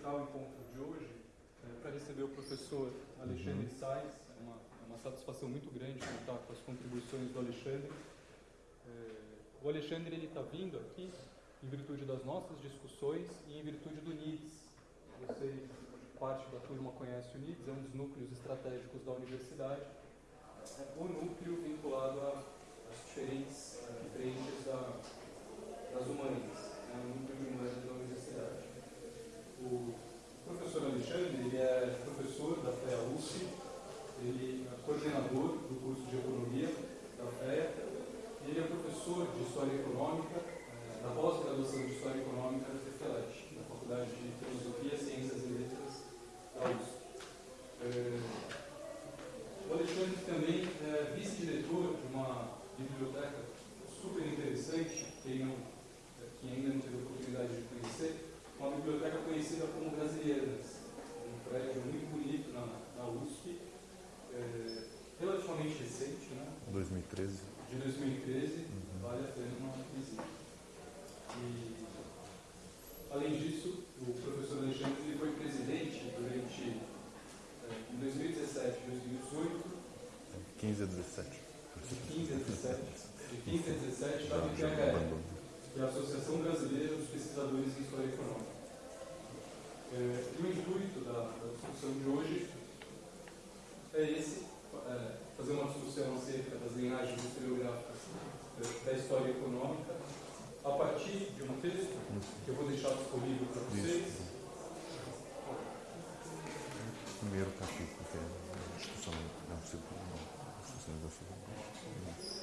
aproveitar o encontro de hoje é, para receber o professor Alexandre uhum. Sais. É uma, é uma satisfação muito grande contar com as contribuições do Alexandre. É, o Alexandre está vindo aqui em virtude das nossas discussões e em virtude do NIDS. Vocês, parte da turma conhece o NIDS, é um dos núcleos estratégicos da universidade. É o núcleo vinculado às diferentes frentes da, das humanas, é o núcleo de humanas da. O professor Alexandre ele é professor da FEA USP, ele é coordenador do curso de Economia da FEA, ele é professor de História Econômica da pós-graduação de História Econômica da FEFELET, da Faculdade de Filosofia, Ciências e Letras da USP. É, o Alexandre também é vice-diretor de uma biblioteca super interessante, não, quem ainda não teve a oportunidade de conhecer, uma biblioteca conhecida como Brasileiras, um prédio muito bonito na, na USP, é, relativamente recente, né? 2013. De 2013, uhum. vale a pena uma visita. E, além disso, o professor Alexandre ele foi presidente durante em 2017 e 2018. 15 a 17. De 15 a 17. De 15 a 17 da BPHE, que é a Associação Brasileira dos Pesquisadores em História Econômica. É, e o intuito da, da, discussão de hoje é esse, é, fazer uma discussão acerca das linhagens historiográficas da história econômica a partir de um texto que eu vou deixar disponível para vocês. Primeiro capítulo, que é a discussão, não, segundo,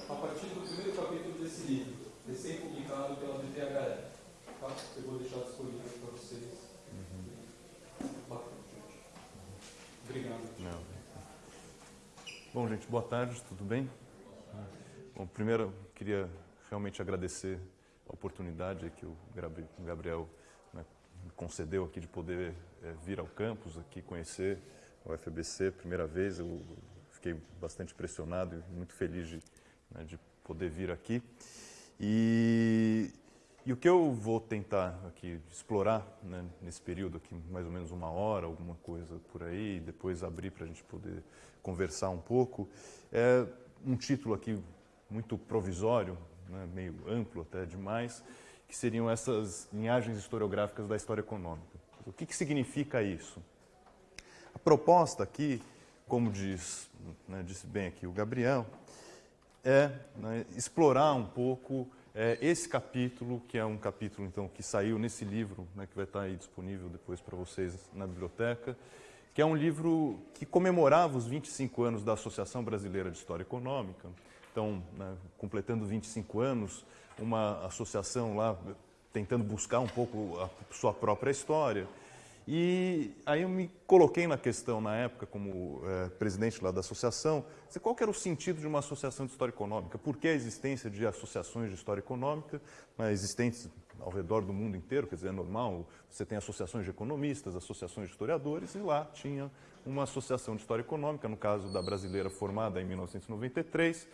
A partir do primeiro capítulo desse livro, recém-publicado pela BTHE, tá? eu vou deixar disponível para vocês. Obrigado. Não. Bom, gente, boa tarde, tudo bem? Bom, primeiro, queria realmente agradecer a oportunidade que o Gabriel né, concedeu aqui de poder é, vir ao campus aqui conhecer o FBC primeira vez. Eu fiquei bastante impressionado e muito feliz de, né, de poder vir aqui. E, e, o que eu vou tentar aqui explorar né, nesse período aqui, mais ou menos uma hora, alguma coisa por aí, depois abrir para a gente poder conversar um pouco, é um título aqui muito provisório, né, meio amplo até demais, que seriam essas linhagens historiográficas da história econômica. O que, que significa isso? A proposta aqui, como diz, né, disse bem aqui o Gabriel, é né, explorar um pouco é, esse capítulo, que é um capítulo então que saiu nesse livro, né, que vai estar aí disponível depois para vocês na biblioteca, que é um livro que comemorava os 25 anos da Associação Brasileira de História Econômica, estão né, completando 25 anos, uma associação lá tentando buscar um pouco a sua própria história. E aí eu me coloquei na questão, na época, como é, presidente lá da associação, qual era o sentido de uma associação de história econômica? Por que a existência de associações de história econômica, né, existentes ao redor do mundo inteiro, quer dizer, é normal, você tem associações de economistas, associações de historiadores, e lá tinha uma associação de história econômica, no caso da brasileira formada em 1993,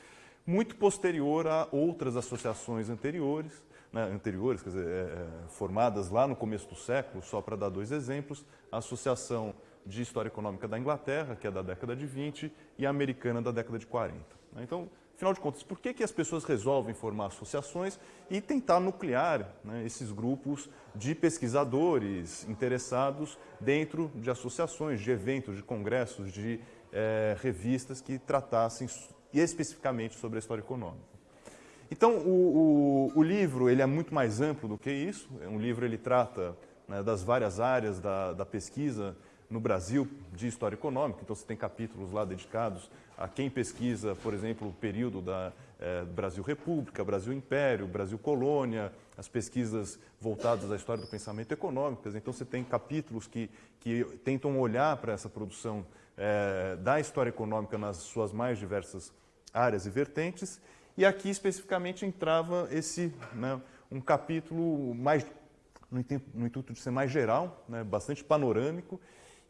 muito posterior a outras associações anteriores, né, anteriores, quer dizer, é, é, formadas lá no começo do século, só para dar dois exemplos, a Associação de História Econômica da Inglaterra, que é da década de 20, e a americana da década de 40. Né. Então, afinal de contas, por que, que as pessoas resolvem formar associações e tentar nuclear né, esses grupos de pesquisadores interessados dentro de associações, de eventos, de congressos, de é, revistas que tratassem especificamente sobre a história econômica. Então, o, o, o, livro ele é muito mais amplo do que isso. Um livro ele trata né, das várias áreas da, da, pesquisa no Brasil de história econômica. Então, você tem capítulos lá dedicados a quem pesquisa, por exemplo, o período da é, Brasil República, Brasil Império, Brasil Colônia, as pesquisas voltadas à história do pensamento econômico. Então, você tem capítulos que, que tentam olhar para essa produção é, da história econômica nas suas mais diversas áreas e vertentes, e aqui especificamente entrava esse, né, um capítulo mais, no intuito de ser mais geral, né, bastante panorâmico,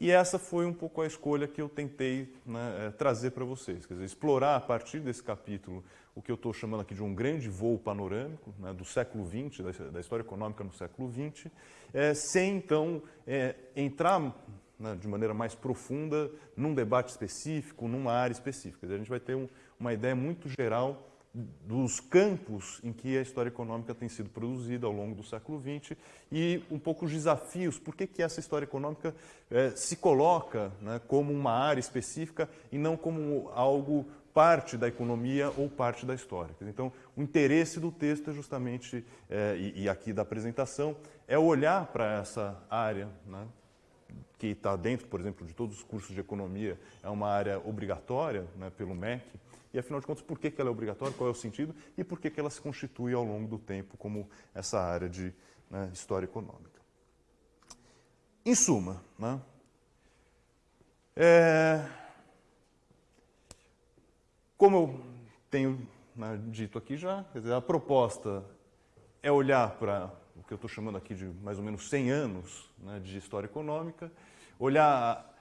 E essa foi um pouco a escolha que eu tentei né, trazer para vocês, quer dizer, explorar a partir desse capítulo o que eu estou chamando aqui de um grande voo panorâmico né, do século XX, da, da, história econômica no século XX, é, sem então é, entrar né, de maneira mais profunda num debate específico, numa área específica. A gente vai ter um, uma ideia muito geral dos campos em que a história econômica tem sido produzida ao longo do século XX e um pouco os desafios, por que, que essa história econômica é, se coloca né, como uma área específica e não como algo parte da economia ou parte da história. Então, o interesse do texto é justamente, é, e, e, aqui da apresentação, é olhar para essa área, né, que está dentro, por exemplo, de todos os cursos de economia, é uma área obrigatória né, pelo MEC, e afinal de contas, por que, que ela é obrigatória, qual é o sentido, e por que, que ela se constitui ao longo do tempo como essa área de né, história econômica. Em suma, né, é, como eu tenho né, dito aqui já, a proposta é olhar para que eu estou chamando aqui de mais ou menos 100 anos né, de história econômica, olhar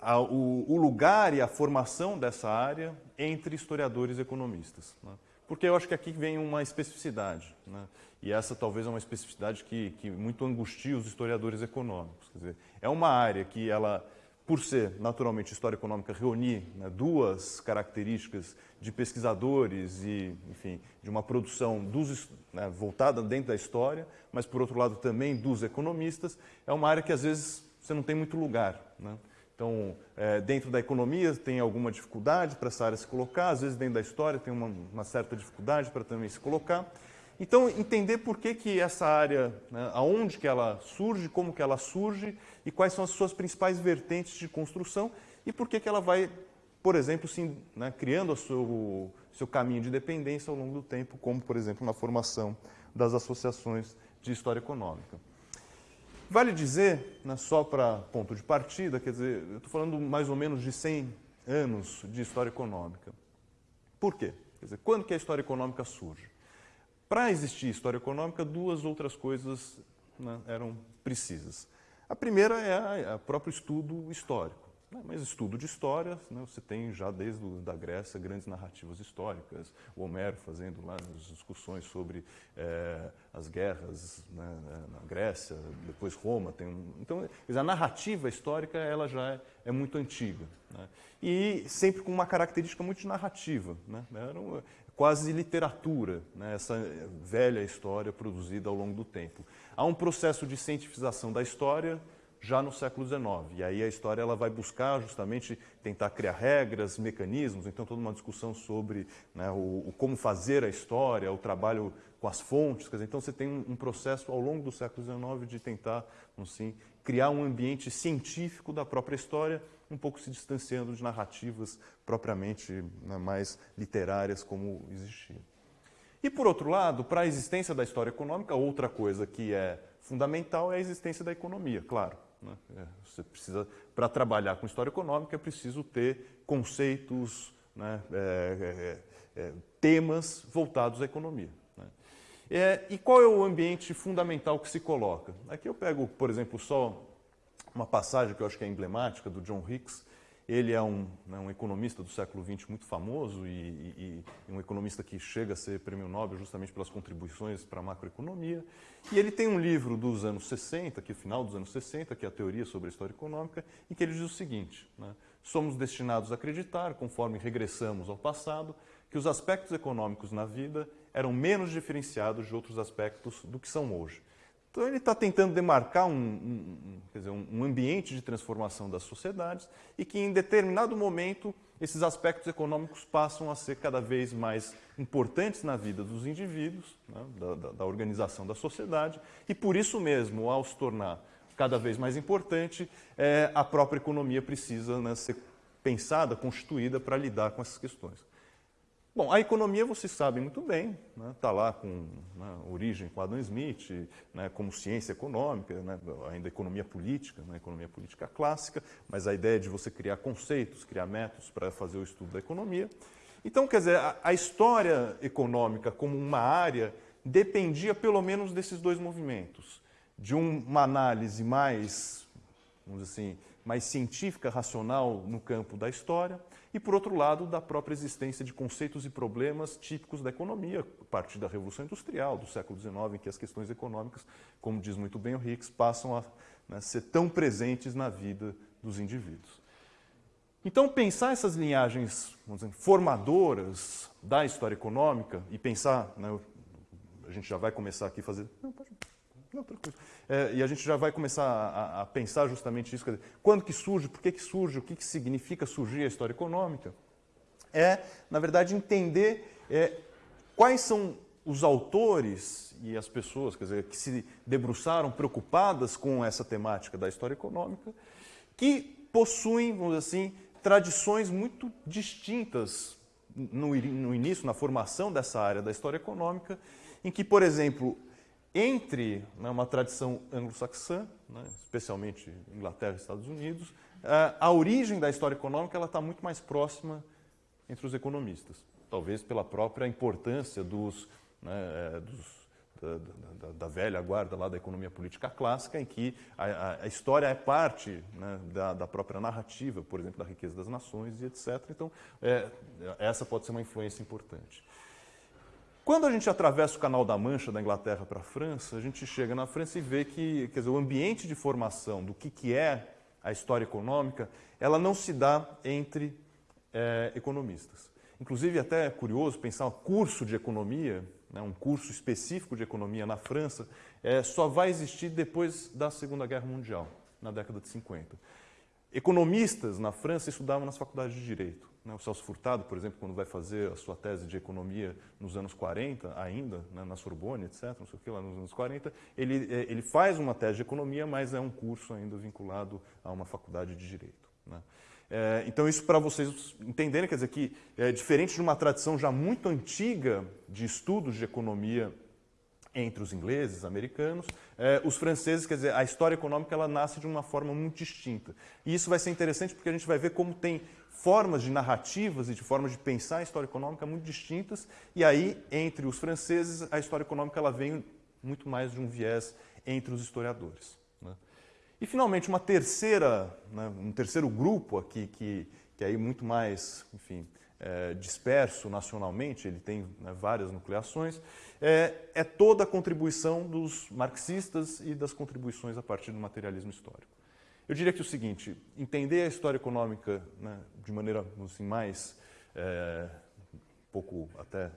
a, a, o, o, lugar e a formação dessa área entre historiadores e economistas. Né? Porque eu acho que aqui vem uma especificidade, né? e essa talvez é uma especificidade que, que muito angustia os historiadores econômicos. Quer dizer, é uma área que ela por ser naturalmente história econômica reunir né, duas características de pesquisadores e, enfim, de uma produção dos, né, voltada dentro da história, mas por outro lado também dos economistas, é uma área que às vezes você não tem muito lugar. Né? Então, é, dentro da economia tem alguma dificuldade para essa área se colocar, às vezes dentro da história tem uma, uma certa dificuldade para também se colocar. Então, entender por que, que essa área, né, aonde que ela surge, como que ela surge e quais são as suas principais vertentes de construção e por que, que ela vai, por exemplo, sim, né, criando o seu, seu caminho de dependência ao longo do tempo, como, por exemplo, na formação das associações de história econômica. Vale dizer, né, só para ponto de partida, quer dizer, eu estou falando mais ou menos de 100 anos de história econômica. Por quê? Quer dizer, quando que a história econômica surge? Para existir história econômica, duas outras coisas né, eram precisas. A primeira é o próprio estudo histórico. Né? Mas estudo de história, né, você tem já desde a da Grécia grandes narrativas históricas, o Homero fazendo lá as discussões sobre é, as guerras né, na Grécia, depois Roma. Tem um, então, a narrativa histórica ela já é, é muito antiga. Né? E sempre com uma característica muito narrativa. Né? Era um, quase literatura, né, essa velha história produzida ao longo do tempo. Há um processo de cientificação da história já no século XIX, e aí a história ela vai buscar justamente tentar criar regras, mecanismos, então toda uma discussão sobre né, o, o, como fazer a história, o trabalho com as fontes, dizer, então você tem um, um, processo ao longo do século XIX de tentar, assim, criar um ambiente científico da própria história, um pouco se distanciando de narrativas propriamente né, mais literárias como existia. E, por outro lado, para a existência da história econômica, outra coisa que é fundamental é a existência da economia, claro. Né? É, você precisa, para trabalhar com história econômica, é preciso ter conceitos, né, é, é, é temas voltados à economia. Né? É, e qual é o ambiente fundamental que se coloca? Aqui eu pego, por exemplo, só uma passagem que eu acho que é emblemática do John Hicks. Ele é um, né, um economista do século XX muito famoso e, e, e, um economista que chega a ser prêmio Nobel justamente pelas contribuições para a macroeconomia. E ele tem um livro dos anos 60, que é o final dos anos 60, que é a teoria sobre a história econômica, em que ele diz o seguinte, né, somos destinados a acreditar, conforme regressamos ao passado, que os aspectos econômicos na vida eram menos diferenciados de outros aspectos do que são hoje. Então ele está tentando demarcar um, um, dizer, um, ambiente de transformação das sociedades e que em determinado momento esses aspectos econômicos passam a ser cada vez mais importantes na vida dos indivíduos, né, da, da, da, organização da sociedade, e por isso mesmo, ao se tornar cada vez mais importante, é, a própria economia precisa né, ser pensada, constituída para lidar com essas questões. Bom, a economia vocês sabem muito bem, está né? Tá lá com né, origem com Adam Smith, né, como ciência econômica, né, ainda economia política, né, economia política clássica, mas a ideia de você criar conceitos, criar métodos para fazer o estudo da economia. Então, quer dizer, a, a história econômica como uma área dependia pelo menos desses dois movimentos, de uma análise mais, vamos dizer assim, mais científica, racional no campo da história, e por outro lado, da própria existência de conceitos e problemas típicos da economia, a partir da Revolução Industrial, do século XIX, em que as questões econômicas, como diz muito bem o Hicks, passam a né, ser tão presentes na vida dos indivíduos. Então, pensar essas linhagens dizer, formadoras da história econômica e pensar, né, a gente já vai começar aqui a fazer. Não, pode, tranquilo. É, e a gente já vai começar a, a pensar justamente isso. Dizer, quando que surge, por que, que surge, o que, que significa surgir a história econômica? É, na verdade, entender é, quais são os autores e as pessoas quer dizer, que se debruçaram preocupadas com essa temática da história econômica, que possuem, vamos dizer assim, tradições muito distintas no, no início, na formação dessa área da história econômica, em que, por exemplo, entre né, uma tradição anglo-saxã, né, especialmente Inglaterra e Estados Unidos, a, origem da história econômica está muito mais próxima entre os economistas, talvez pela própria importância dos, né, é, dos da, da, da, velha guarda lá da economia política clássica, em que a, a história é parte né, da, da, própria narrativa, por exemplo, da riqueza das nações e etc. Então, é, essa pode ser uma influência importante. Quando a gente atravessa o Canal da Mancha da Inglaterra para a França, a gente chega na França e vê que quer dizer, o ambiente de formação do que, que é a história econômica, ela não se dá entre é, economistas. Inclusive, até é curioso pensar um curso de economia né, um curso específico de economia na França, é, só vai existir depois da Segunda Guerra Mundial, na década de 50. Economistas na França estudavam nas faculdades de Direito. Né? O Celso Furtado, por exemplo, quando vai fazer a sua tese de economia nos anos 40, ainda, né, na Sorbonne, etc., não sei o que, lá nos anos 40, ele, é, ele faz uma tese de economia, mas é um curso ainda vinculado a uma faculdade de Direito. Né? É, então, isso para vocês entenderem, quer dizer que, é, diferente de uma tradição já muito antiga de estudos de economia entre os ingleses, americanos, é, os franceses, quer dizer, a história econômica ela nasce de uma forma muito distinta. E isso vai ser interessante porque a gente vai ver como tem formas de narrativas e de formas de pensar a história econômica muito distintas. E aí, entre os franceses, a história econômica ela vem muito mais de um viés entre os historiadores. E, finalmente, uma terceira, né, um terceiro grupo aqui, que, que é aí muito mais, enfim, é, disperso nacionalmente, ele tem né, várias nucleações, é, é, toda a contribuição dos marxistas e das contribuições a partir do materialismo histórico. Eu diria que o seguinte, entender a história econômica né, de maneira assim, mais, é, um pouco até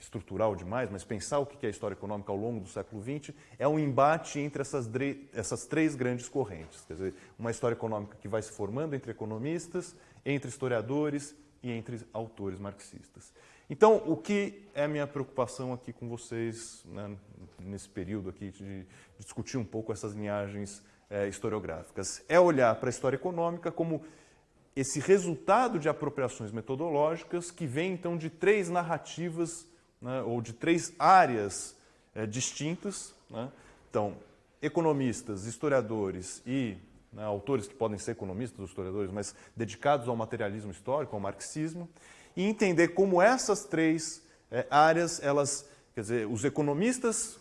estrutural demais, mas pensar o que é a história econômica ao longo do século XX é um embate entre essas, essas três grandes correntes. Quer dizer, uma história econômica que vai se formando entre economistas, entre historiadores e entre autores marxistas. Então, o que é a minha preocupação aqui com vocês, né, nesse período aqui, de, discutir um pouco essas linhagens é, historiográficas? É olhar para a história econômica como esse resultado de apropriações metodológicas que vem, então, de três narrativas né, ou de três áreas é, distintas. Né? Então, economistas, historiadores e né, autores que podem ser economistas ou historiadores, mas dedicados ao materialismo histórico, ao marxismo, e entender como essas três é, áreas, elas, quer dizer, os economistas,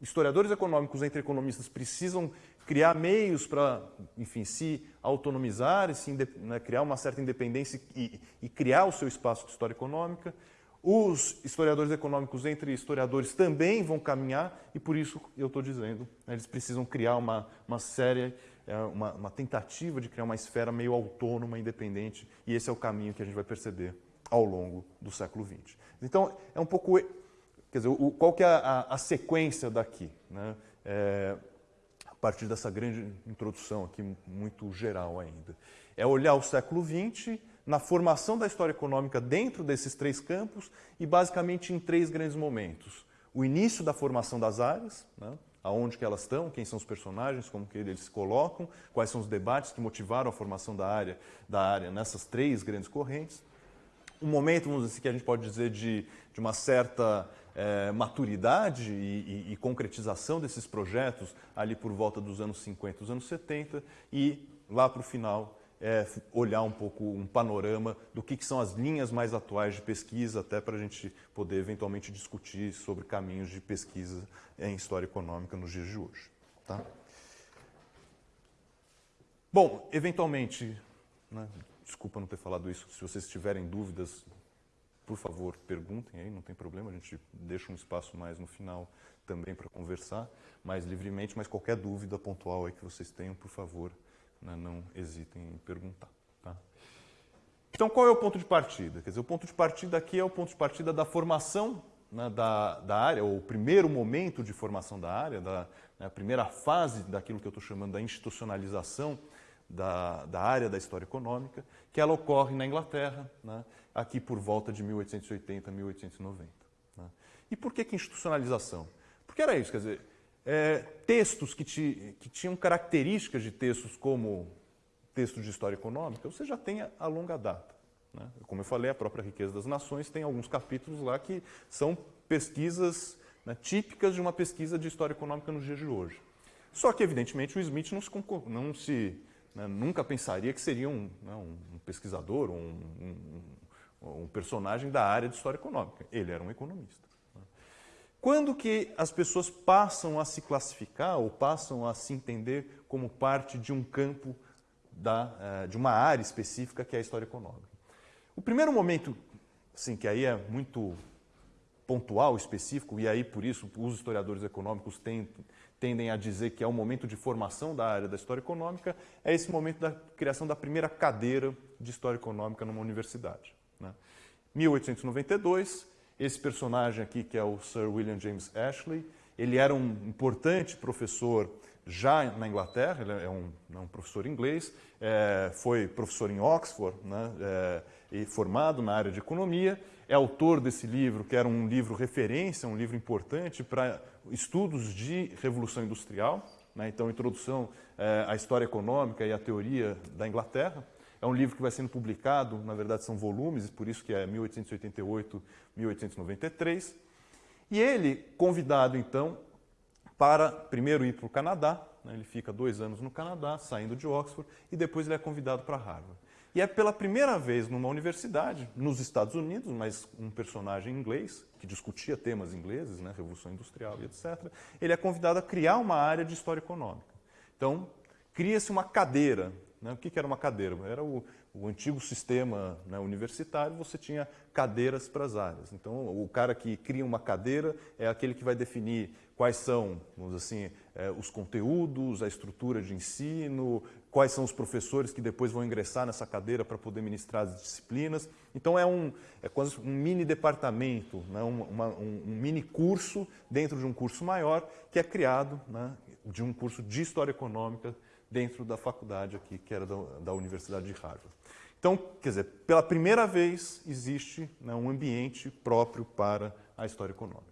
historiadores econômicos entre economistas precisam criar meios para, enfim, se autonomizar, se, né, criar uma certa independência e, e criar o seu espaço de história econômica. Os historiadores econômicos entre historiadores também vão caminhar e por isso eu estou dizendo, né, eles precisam criar uma, uma série, é, uma, uma, tentativa de criar uma esfera meio autônoma, independente e esse é o caminho que a gente vai perceber ao longo do século XX. Então, é um pouco, quer dizer, o, qual que é a, a sequência daqui? Né? É, a partir dessa grande introdução aqui, muito geral ainda. É olhar o século XX na formação da história econômica dentro desses três campos e basicamente em três grandes momentos. O início da formação das áreas, né? aonde que elas estão, quem são os personagens, como que eles se colocam, quais são os debates que motivaram a formação da área, da área nessas três grandes correntes. Um momento, vamos dizer, assim, que a gente pode dizer de, de uma certa é, maturidade e, e, e concretização desses projetos ali por volta dos anos 50, dos anos 70 e lá para o final é, olhar um pouco um panorama do que, que, são as linhas mais atuais de pesquisa, até para a gente poder eventualmente discutir sobre caminhos de pesquisa em história econômica nos dias de hoje. Tá? Bom, eventualmente, né, desculpa não ter falado isso, se vocês tiverem dúvidas, por favor, perguntem aí, não tem problema, a gente deixa um espaço mais no final também para conversar mais livremente, mas qualquer dúvida pontual aí que vocês tenham, por favor, né, não hesitem em perguntar. Tá? Então, qual é o ponto de partida? Quer dizer, o ponto de partida aqui é o ponto de partida da formação né, da, da área, ou o primeiro momento de formação da área, da, né, a primeira fase daquilo que eu estou chamando da institucionalização da, da, área da história econômica, que ela ocorre na Inglaterra, né, aqui por volta de 1880, 1890. Né. E por que, que institucionalização? Porque era isso, quer dizer, é, textos que, te, que tinham características de textos como textos de história econômica, você já tem a, longa data. Né? Como eu falei, a própria Riqueza das Nações tem alguns capítulos lá que são pesquisas né, típicas de uma pesquisa de história econômica nos dias de hoje. Só que, evidentemente, o Smith não se, não se né, nunca pensaria que seria um, né, um pesquisador, um, um, um, personagem da área de história econômica. Ele era um economista. Quando que as pessoas passam a se classificar ou passam a se entender como parte de um campo, da, eh, de uma área específica que é a história econômica? O primeiro momento, assim, que aí é muito pontual, específico, e aí por isso os historiadores econômicos tendem a dizer que é o momento de formação da área da história econômica, é esse momento da criação da primeira cadeira de história econômica numa universidade. Né? 1892, esse personagem aqui, que é o Sir William James Ashley, ele era um importante professor já na Inglaterra, ele é um, é um professor inglês, é, foi professor em Oxford, né, é, e formado na área de economia, é autor desse livro, que era um livro referência, um livro importante para estudos de Revolução Industrial, né, então introdução é, à história econômica e à teoria da Inglaterra. É um livro que vai sendo publicado, na verdade são volumes, por isso que é 1888-1893. E ele, convidado então para primeiro ir para o Canadá, né, ele fica dois anos no Canadá, saindo de Oxford, e depois ele é convidado para Harvard. E é pela primeira vez numa universidade, nos Estados Unidos, mas um personagem inglês, que discutia temas ingleses, né, Revolução Industrial e etc., ele é convidado a criar uma área de História Econômica. Então, cria-se uma cadeira. Né? O que, que era uma cadeira? Era o, o antigo sistema né, universitário, você tinha cadeiras para as áreas. Então, o cara que cria uma cadeira é aquele que vai definir quais são, vamos assim, é, os conteúdos, a estrutura de ensino, quais são os professores que depois vão ingressar nessa cadeira para poder ministrar as disciplinas. Então, é um, é quase um mini departamento, né, um, uma, um, um, mini curso dentro de um curso maior que é criado né, de um curso de História Econômica dentro da faculdade aqui, que era da, da Universidade de Harvard. Então, quer dizer, pela primeira vez existe né, um ambiente próprio para a história econômica.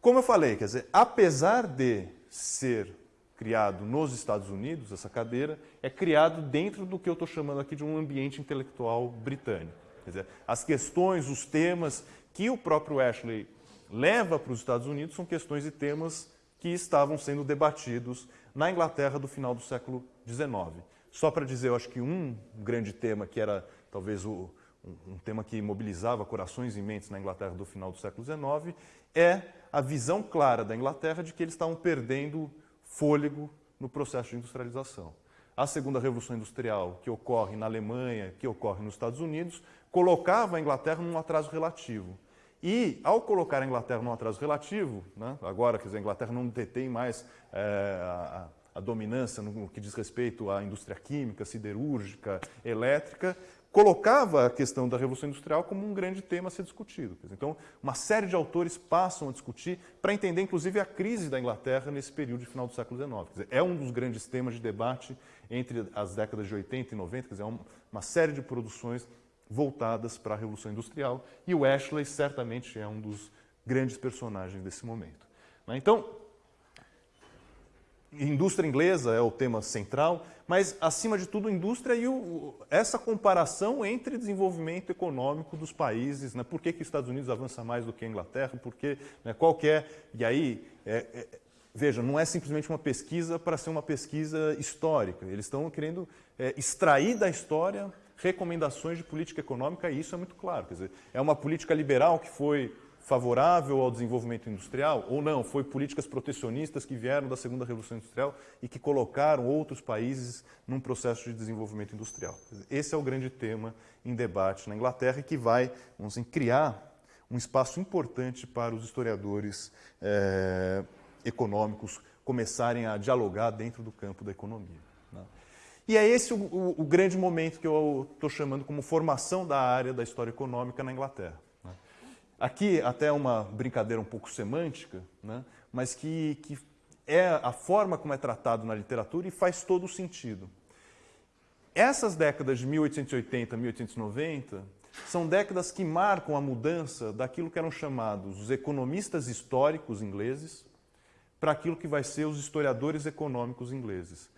Como eu falei, quer dizer, apesar de ser criado nos Estados Unidos, essa cadeira, é criado dentro do que eu estou chamando aqui de um ambiente intelectual britânico. Quer dizer, as questões, os temas que o próprio Ashley leva para os Estados Unidos são questões e temas que estavam sendo debatidos na Inglaterra do final do século XIX. Só para dizer, eu acho que um grande tema que era talvez o, um, um tema que mobilizava corações e mentes na Inglaterra do final do século XIX é a visão clara da Inglaterra de que eles estavam perdendo fôlego no processo de industrialização. A segunda revolução industrial, que ocorre na Alemanha, que ocorre nos Estados Unidos, colocava a Inglaterra num atraso relativo. E, ao colocar a Inglaterra num atraso relativo, né, agora, quer dizer, a Inglaterra não detém mais é, a, a dominância no que diz respeito à indústria química, siderúrgica, elétrica, colocava a questão da Revolução Industrial como um grande tema a ser discutido. Então, uma série de autores passam a discutir para entender, inclusive, a crise da Inglaterra nesse período de final do século XIX. É um dos grandes temas de debate entre as décadas de 80 e 90, quer dizer, é uma série de produções voltadas para a Revolução Industrial, e o Ashley certamente é um dos grandes personagens desse momento. Né? Então, indústria inglesa é o tema central, mas, acima de tudo, indústria e o, essa comparação entre desenvolvimento econômico dos países. Né? Por que, que os Estados Unidos avança mais do que a Inglaterra? Porque, né, qual é... E aí, é, é, veja, não é simplesmente uma pesquisa para ser uma pesquisa histórica. Eles estão querendo é, extrair da história recomendações de política econômica, e isso é muito claro. Quer dizer, é uma política liberal que foi favorável ao desenvolvimento industrial ou não? Foi políticas protecionistas que vieram da segunda revolução industrial e que colocaram outros países num processo de desenvolvimento industrial. Esse é o grande tema em debate na Inglaterra e que vai, vamos dizer, criar um espaço importante para os historiadores é, econômicos começarem a dialogar dentro do campo da economia. Né? E é esse o, o, o, grande momento que eu estou chamando como formação da área da história econômica na Inglaterra. Né? Aqui, até uma brincadeira um pouco semântica, né? mas que, que é a forma como é tratado na literatura e faz todo o sentido. Essas décadas de 1880 a 1890 são décadas que marcam a mudança daquilo que eram chamados os economistas históricos ingleses para aquilo que vai ser os historiadores econômicos ingleses.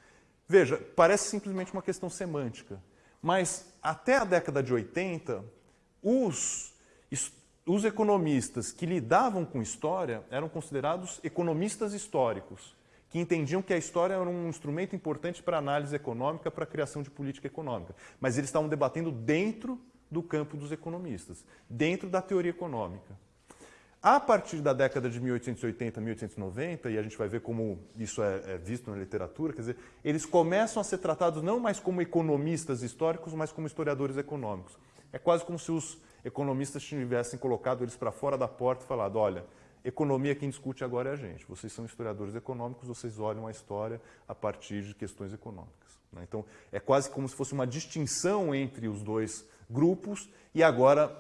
Veja, parece simplesmente uma questão semântica, mas até a década de 80, os, os economistas que lidavam com história eram considerados economistas históricos que entendiam que a história era um instrumento importante para análise econômica, para a criação de política econômica. Mas eles estavam debatendo dentro do campo dos economistas, dentro da teoria econômica. A partir da década de 1880, 1890, e a gente vai ver como isso é, é, visto na literatura, quer dizer, eles começam a ser tratados não mais como economistas históricos, mas como historiadores econômicos. É quase como se os economistas tivessem colocado eles para fora da porta e falado, olha, Economia quem discute agora é a gente. Vocês são historiadores econômicos, vocês olham a história a partir de questões econômicas. Né? Então, é quase como se fosse uma distinção entre os dois grupos e agora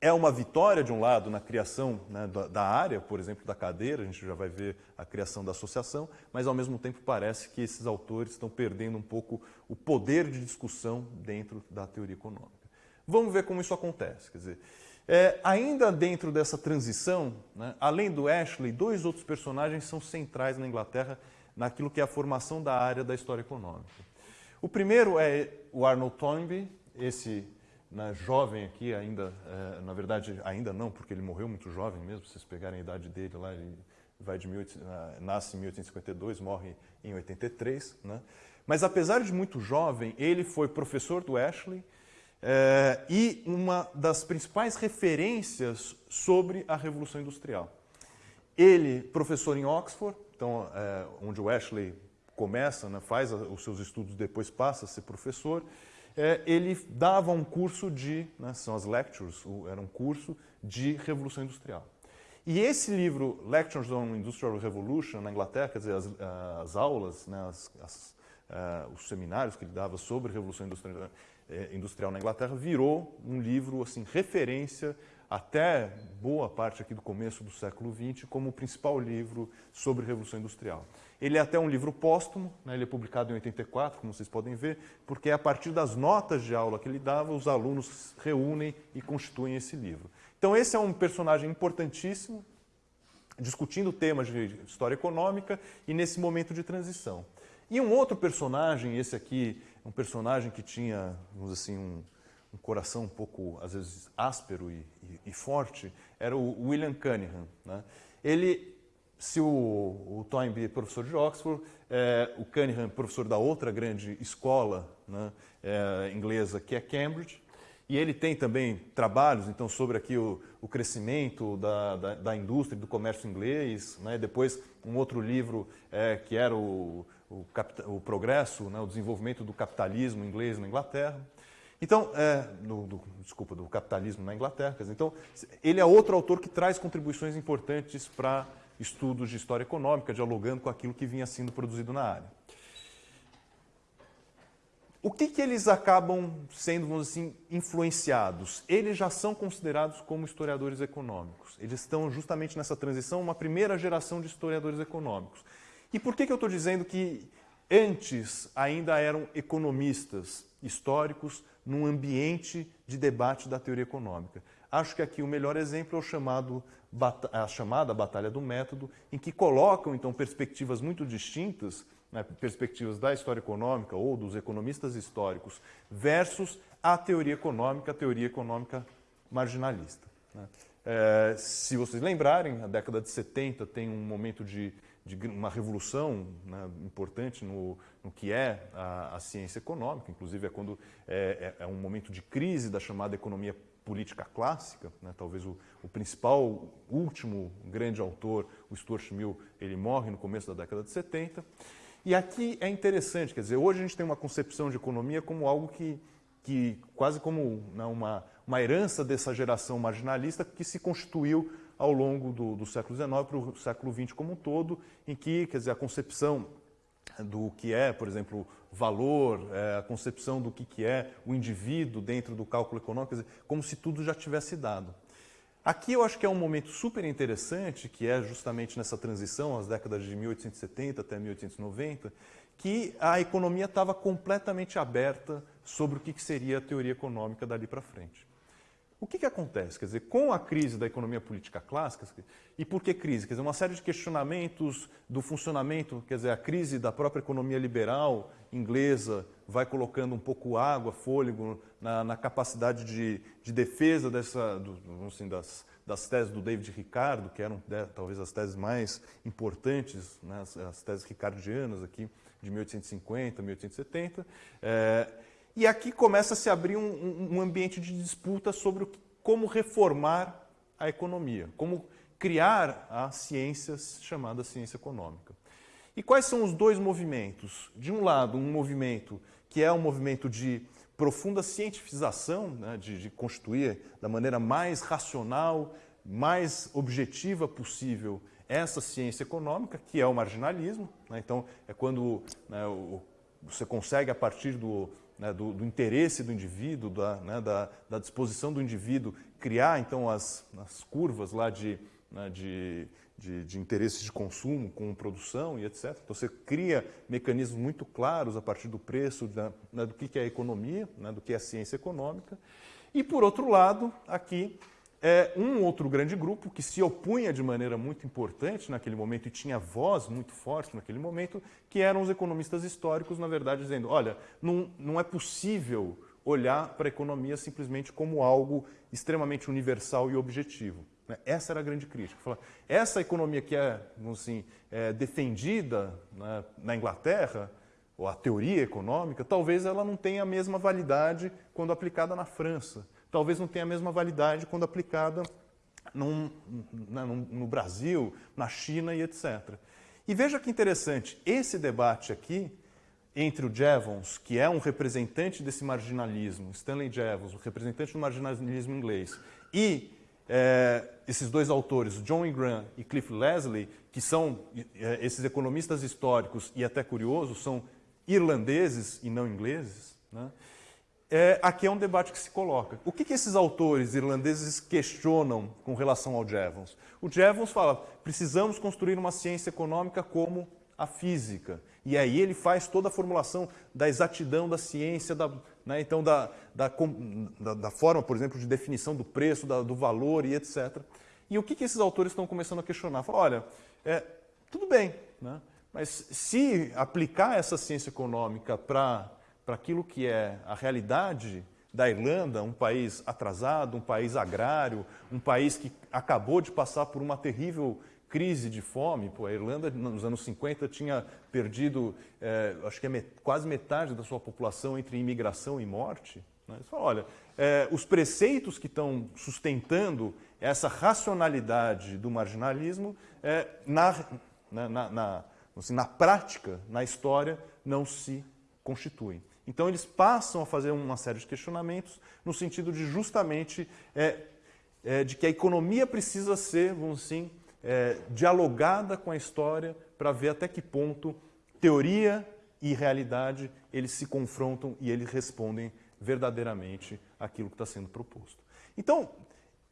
é uma vitória, de um lado, na criação né, da, área, por exemplo, da cadeira, a gente já vai ver a criação da associação, mas ao mesmo tempo parece que esses autores estão perdendo um pouco o poder de discussão dentro da teoria econômica. Vamos ver como isso acontece. Quer dizer, é, ainda dentro dessa transição, né, além do Ashley, dois outros personagens são centrais na Inglaterra naquilo que é a formação da área da história econômica. O primeiro é o Arnold Toynbee, esse né, jovem aqui, ainda, é, na verdade, ainda não, porque ele morreu muito jovem mesmo, se vocês pegarem a idade dele lá, ele vai de 18, ah, nasce em 1852, morre em 83. Né? Mas apesar de muito jovem, ele foi professor do Ashley, é, e uma das principais referências sobre a Revolução Industrial. Ele, professor em Oxford, então, é, onde o Ashley começa, né, faz os seus estudos, depois passa a ser professor, é, ele dava um curso de, né, são as lectures, era um curso de Revolução Industrial. E esse livro, Lectures on Industrial Revolution, na Inglaterra, quer dizer, as, as aulas, né, as, as, uh, os seminários que ele dava sobre Revolução Industrial, é, industrial na Inglaterra virou um livro assim referência até boa parte aqui do começo do século XX como o principal livro sobre Revolução Industrial. Ele é até um livro póstumo, né, ele é publicado em 84, como vocês podem ver, porque é a partir das notas de aula que ele dava, os alunos reúnem e constituem esse livro. Então esse é um personagem importantíssimo, discutindo temas de história econômica e nesse momento de transição. E um outro personagem, esse aqui, um personagem que tinha, vamos assim, um, um coração um pouco, às vezes, áspero e, e, e forte, era o William Cunningham. Né? Ele, se o, o Toynbee é professor de Oxford, é, o Cunningham professor da outra grande escola né, é, inglesa, que é Cambridge, e ele tem também trabalhos então sobre aqui o, o crescimento da, da, da, indústria e do comércio inglês. Né? Depois, um outro livro é, que era o o, o progresso, né, o desenvolvimento do capitalismo inglês na Inglaterra. Então, é, do, desculpa, do capitalismo na Inglaterra. Dizer, então, ele é outro autor que traz contribuições importantes para estudos de história econômica, dialogando com aquilo que vinha sendo produzido na área. O que, que eles acabam sendo, vamos assim, influenciados? Eles já são considerados como historiadores econômicos. Eles estão justamente nessa transição, uma primeira geração de historiadores econômicos. E por que, que eu estou dizendo que antes ainda eram economistas históricos num ambiente de debate da teoria econômica? Acho que aqui o melhor exemplo é o chamado, a chamada Batalha do Método, em que colocam então perspectivas muito distintas, né, perspectivas da história econômica ou dos economistas históricos, versus a teoria econômica, a teoria econômica marginalista. Né? É, se vocês lembrarem, a década de 70 tem um momento de de uma revolução né, importante no, no, que é a, a, ciência econômica, inclusive é quando é, é, é, um momento de crise da chamada economia política clássica, né, talvez o, o, principal, último grande autor, o Stuart Mill, ele morre no começo da década de 70, e aqui é interessante, quer dizer, hoje a gente tem uma concepção de economia como algo que, que quase como né, uma, uma herança dessa geração marginalista que se constituiu ao longo do, do século XIX para o século XX como um todo, em que quer dizer, a concepção do que é, por exemplo, valor, é, a concepção do que, que é o indivíduo dentro do cálculo econômico, dizer, como se tudo já tivesse dado. Aqui eu acho que é um momento super interessante, que é justamente nessa transição, as décadas de 1870 até 1890, que a economia estava completamente aberta sobre o que seria a teoria econômica dali para frente. O que, que acontece? Quer dizer, com a crise da economia política clássica, e por que crise? Quer dizer, uma série de questionamentos do funcionamento, quer dizer, a crise da própria economia liberal inglesa vai colocando um pouco água, fôlego na, na capacidade de, de, defesa dessa, do, assim, das, das teses do David Ricardo, que eram né, talvez as teses mais importantes, né, as, as, teses ricardianas aqui de 1850, 1870. É, e aqui começa a se abrir um, um ambiente de disputa sobre como reformar a economia, como criar a ciência chamada ciência econômica. E quais são os dois movimentos? De um lado, um movimento que é um movimento de profunda cientificação, né, de, de constituir da maneira mais racional, mais objetiva possível essa ciência econômica, que é o marginalismo. Né? Então, é quando né, você consegue, a partir do, né, do, do, interesse do indivíduo, da, né, da, da, disposição do indivíduo, criar então as, as curvas lá de, né, de, de, de interesses de consumo com produção e etc. Então você cria mecanismos muito claros a partir do preço, da, né, do que é a economia, né, do que é a ciência econômica. E por outro lado, aqui é um outro grande grupo que se opunha de maneira muito importante naquele momento e tinha voz muito forte naquele momento, que eram os economistas históricos, na verdade, dizendo: olha, não, não é possível olhar para a economia simplesmente como algo extremamente universal e objetivo. Né? Essa era a grande crítica. Essa economia que é, assim, é defendida né, na Inglaterra, ou a teoria econômica, talvez ela não tenha a mesma validade quando aplicada na França talvez não tenha a mesma validade quando aplicada num, né, num, no Brasil, na China e etc. E veja que interessante, esse debate aqui entre o Jevons, que é um representante desse marginalismo, Stanley Jevons, o representante do marginalismo inglês, e é, esses dois autores, John Ingram e Cliff Leslie, que são é, esses economistas históricos e até curiosos, são irlandeses e não ingleses, né? É, aqui é um debate que se coloca. O que, que, esses autores irlandeses questionam com relação ao Jevons? O Jevons fala, precisamos construir uma ciência econômica como a física. E aí ele faz toda a formulação da exatidão da ciência, da, né, então da, da, da, da, forma, por exemplo, de definição do preço, do valor e etc. E o que, que esses autores estão começando a questionar? Falam, olha, é, tudo bem, né, mas se aplicar essa ciência econômica para para aquilo que é a realidade da Irlanda, um país atrasado, um país agrário, um país que acabou de passar por uma terrível crise de fome. Pô, a Irlanda, nos anos 50, tinha perdido, é, acho que é met quase metade da sua população entre imigração e morte. Né? Eles olha, é, os preceitos que estão sustentando essa racionalidade do marginalismo, é, na, na, na, na, assim, na prática, na história, não se constituem. Então eles passam a fazer uma série de questionamentos no sentido de justamente é, é, de que a economia precisa ser, vamos assim, é, dialogada com a história para ver até que ponto teoria e realidade eles se confrontam e eles respondem verdadeiramente aquilo que está sendo proposto. Então,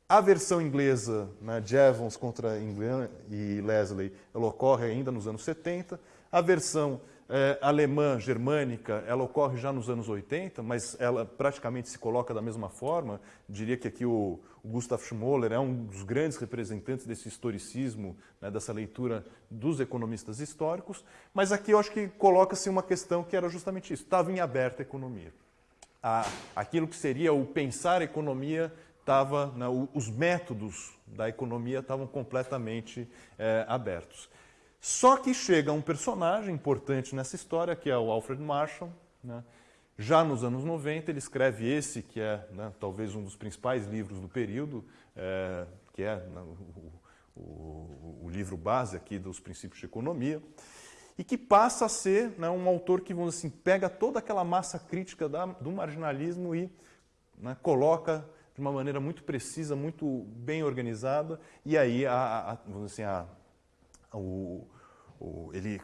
a versão inglesa, né, Jevons contra England e Leslie, ela ocorre ainda nos anos 70. A versão é, alemã, germânica, ela ocorre já nos anos 80, mas ela praticamente se coloca da mesma forma. Diria que aqui o, o Gustav Schmoller é um dos grandes representantes desse historicismo, né, dessa leitura dos economistas históricos. Mas aqui eu acho que coloca-se uma questão que era justamente isso: estava em aberta a economia. A, aquilo que seria o pensar economia estava, né, os métodos da economia estavam completamente é, abertos. Só que chega um personagem importante nessa história, que é o Alfred Marshall. Né? Já nos anos 90, ele escreve esse, que é né, talvez um dos principais livros do período, é, que é né, o, o, o, livro base aqui dos princípios de economia, e que passa a ser né, um autor que, vamos assim, pega toda aquela massa crítica da, do marginalismo e né, coloca de uma maneira muito precisa, muito bem organizada, e aí a, a vamos assim, a, o, o, ele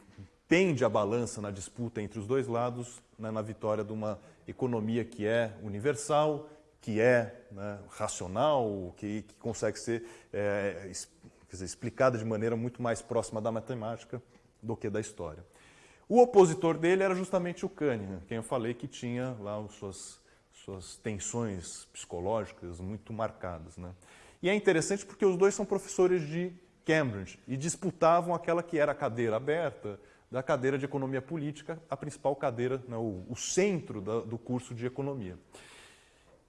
pende a balança na disputa entre os dois lados né, na vitória de uma economia que é universal, que é né, racional, que, que, consegue ser é, dizer, explicada de maneira muito mais próxima da matemática do que da história. O opositor dele era justamente o Kahneman, quem eu falei que tinha lá suas, suas tensões psicológicas muito marcadas. Né? E é interessante porque os dois são professores de Cambridge e disputavam aquela que era a cadeira aberta da cadeira de economia política, a principal cadeira, né, o, centro da, do curso de economia.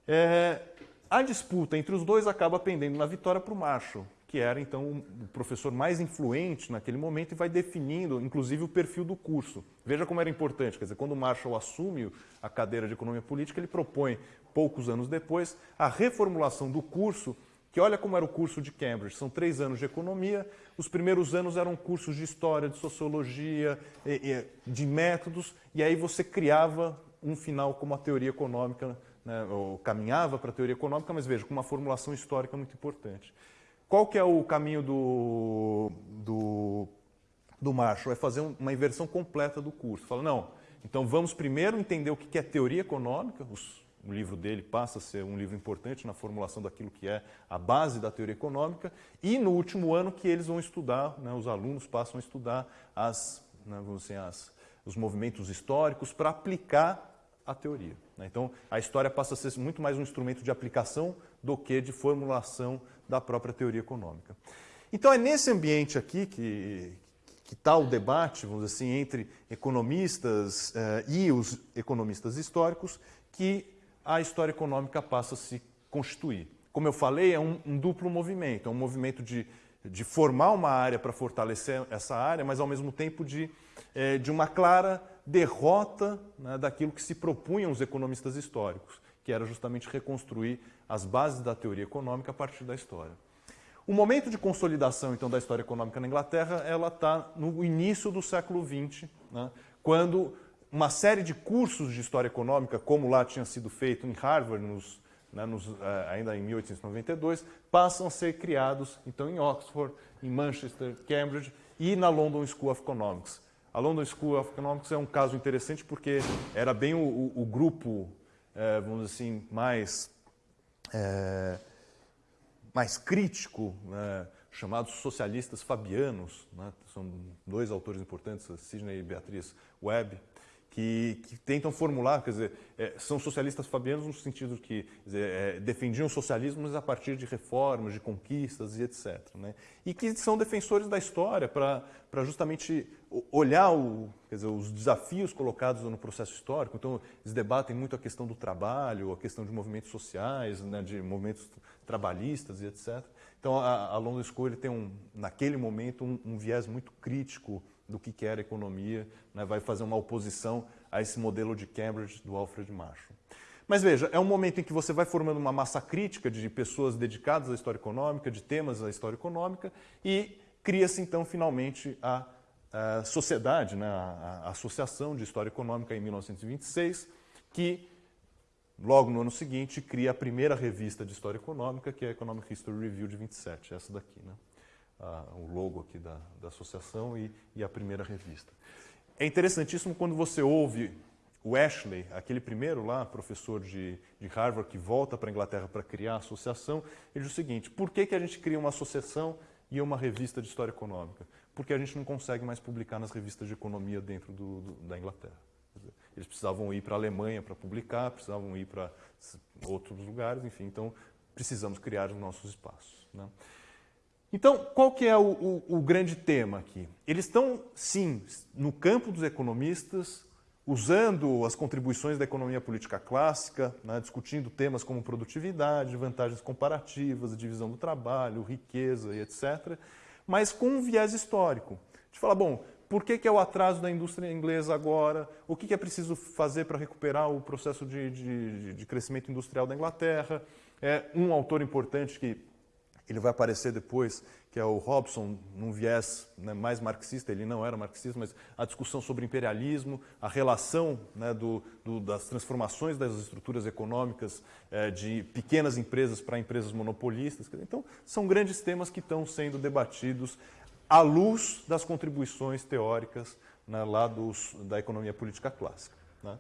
É, a disputa entre os dois acaba pendendo na vitória para o Marshall, que era então o professor mais influente naquele momento e vai definindo, inclusive, o perfil do curso. Veja como era importante, quer dizer, quando o Marshall assume a cadeira de economia política, ele propõe, poucos anos depois, a reformulação do curso que olha como era o curso de Cambridge. São três anos de economia, os primeiros anos eram cursos de história, de sociologia, de métodos, e aí você criava um final como a teoria econômica, né, ou caminhava para a teoria econômica, mas veja, com uma formulação histórica muito importante. Qual que é o caminho do, do, do Marshall? É fazer uma inversão completa do curso. Fala, não, então vamos primeiro entender o que é teoria econômica, os o livro dele passa a ser um livro importante na formulação daquilo que é a base da teoria econômica, e no último ano que eles vão estudar, né, os alunos passam a estudar as, né, dizer, as, os movimentos históricos para aplicar a teoria. Né? Então, a história passa a ser muito mais um instrumento de aplicação do que de formulação da própria teoria econômica. Então, é nesse ambiente aqui que, que está o debate, vamos dizer assim, entre economistas eh, e os economistas históricos, que a história econômica passa a se constituir. Como eu falei, é um, um duplo movimento. É um movimento de, de formar uma área para fortalecer essa área, mas ao mesmo tempo de, é, de uma clara derrota né, daquilo que se propunham os economistas históricos, que era justamente reconstruir as bases da teoria econômica a partir da história. O momento de consolidação, então, da história econômica na Inglaterra, ela está no início do século XX, né, quando uma série de cursos de história econômica, como lá tinha sido feito em Harvard, nos, né, nos, eh, ainda em 1892, passam a ser criados então em Oxford, em Manchester, Cambridge e na London School of Economics. A London School of Economics é um caso interessante porque era bem o, o, o grupo, é, vamos dizer assim, mais, é, mais crítico, né, chamados socialistas fabianos. Né, são dois autores importantes, Sidney e Beatriz Webb, que, que, tentam formular, quer dizer, é, são socialistas fabianos no sentido que dizer, é, defendiam o socialismo mas a partir de reformas, de conquistas e etc. Né? E que são defensores da história para justamente olhar o, dizer, os desafios colocados no processo histórico. Então, eles debatem muito a questão do trabalho, a questão de movimentos sociais, né, de movimentos trabalhistas e etc. Então, a, a London School ele tem, um, naquele momento, um, um viés muito crítico do que era economia, né, vai fazer uma oposição a esse modelo de Cambridge do Alfred Marshall. Mas veja, é um momento em que você vai formando uma massa crítica de pessoas dedicadas à história econômica, de temas da história econômica, e cria-se então finalmente a, a sociedade, né, a, a, Associação de História Econômica em 1926, que logo no ano seguinte cria a primeira revista de história econômica, que é a Economic History Review de 27, essa daqui. Né? O logo aqui da, da associação e, e, a primeira revista. É interessantíssimo quando você ouve o Ashley, aquele primeiro lá, professor de, de Harvard, que volta para a Inglaterra para criar a associação, ele diz o seguinte, por que, que a gente cria uma associação e uma revista de história econômica? Porque a gente não consegue mais publicar nas revistas de economia dentro do, do, da Inglaterra. Eles precisavam ir para a Alemanha para publicar, precisavam ir para outros lugares, enfim, então precisamos criar os nossos espaços. Né? Então, qual que é o, o, o grande tema aqui? Eles estão, sim, no campo dos economistas, usando as contribuições da economia política clássica, né, discutindo temas como produtividade, vantagens comparativas, divisão do trabalho, riqueza e etc., mas com um viés histórico. De falar, bom, por que, que é o atraso da indústria inglesa agora? O que, que é preciso fazer para recuperar o processo de, de, de, crescimento industrial da Inglaterra? É um autor importante que ele vai aparecer depois, que é o Robson, num viés né, mais marxista, ele não era marxista, mas a discussão sobre imperialismo, a relação né, do, do, das transformações das estruturas econômicas é, de pequenas empresas para empresas monopolistas. Então, são grandes temas que estão sendo debatidos à luz das contribuições teóricas né, lá dos, da economia política clássica. Né.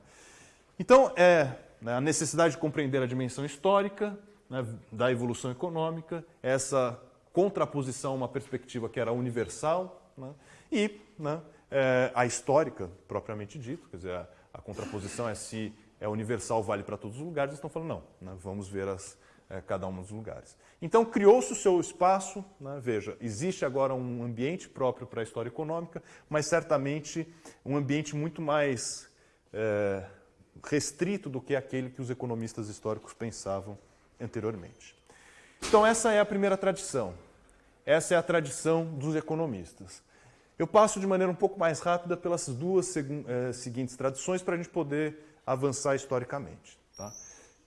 Então, é né, a necessidade de compreender a dimensão histórica, né, da evolução econômica, essa contraposição a uma perspectiva que era universal né, e né, é, a histórica, propriamente dito, quer dizer, a, a, contraposição é se é universal, vale para todos os lugares, eles estão falando não, né, vamos ver as, é, cada um dos lugares. Então, criou-se o seu espaço, né, veja, existe agora um ambiente próprio para a história econômica, mas certamente um ambiente muito mais é, restrito do que aquele que os economistas históricos pensavam anteriormente. Então, essa é a primeira tradição. Essa é a tradição dos economistas. Eu passo de maneira um pouco mais rápida pelas duas eh, seguintes tradições para a gente poder avançar historicamente. Tá?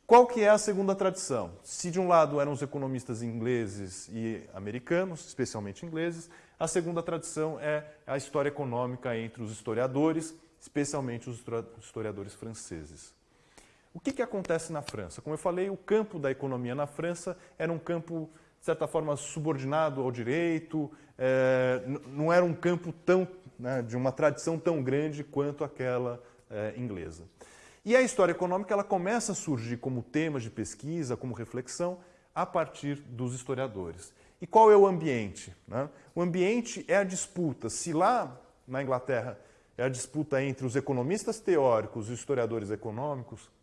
Qual que é a segunda tradição? Se de um lado eram os economistas ingleses e americanos, especialmente ingleses, a segunda tradição é a história econômica entre os historiadores, especialmente os historiadores franceses. O que, que acontece na França? Como eu falei, o campo da economia na França era um campo, de certa forma, subordinado ao direito, é, não era um campo tão, né, de uma tradição tão grande quanto aquela é, inglesa. E a história econômica ela começa a surgir como tema de pesquisa, como reflexão, a partir dos historiadores. E qual é o ambiente? Né? O ambiente é a disputa. Se lá na Inglaterra é a disputa entre os economistas teóricos e os historiadores econômicos,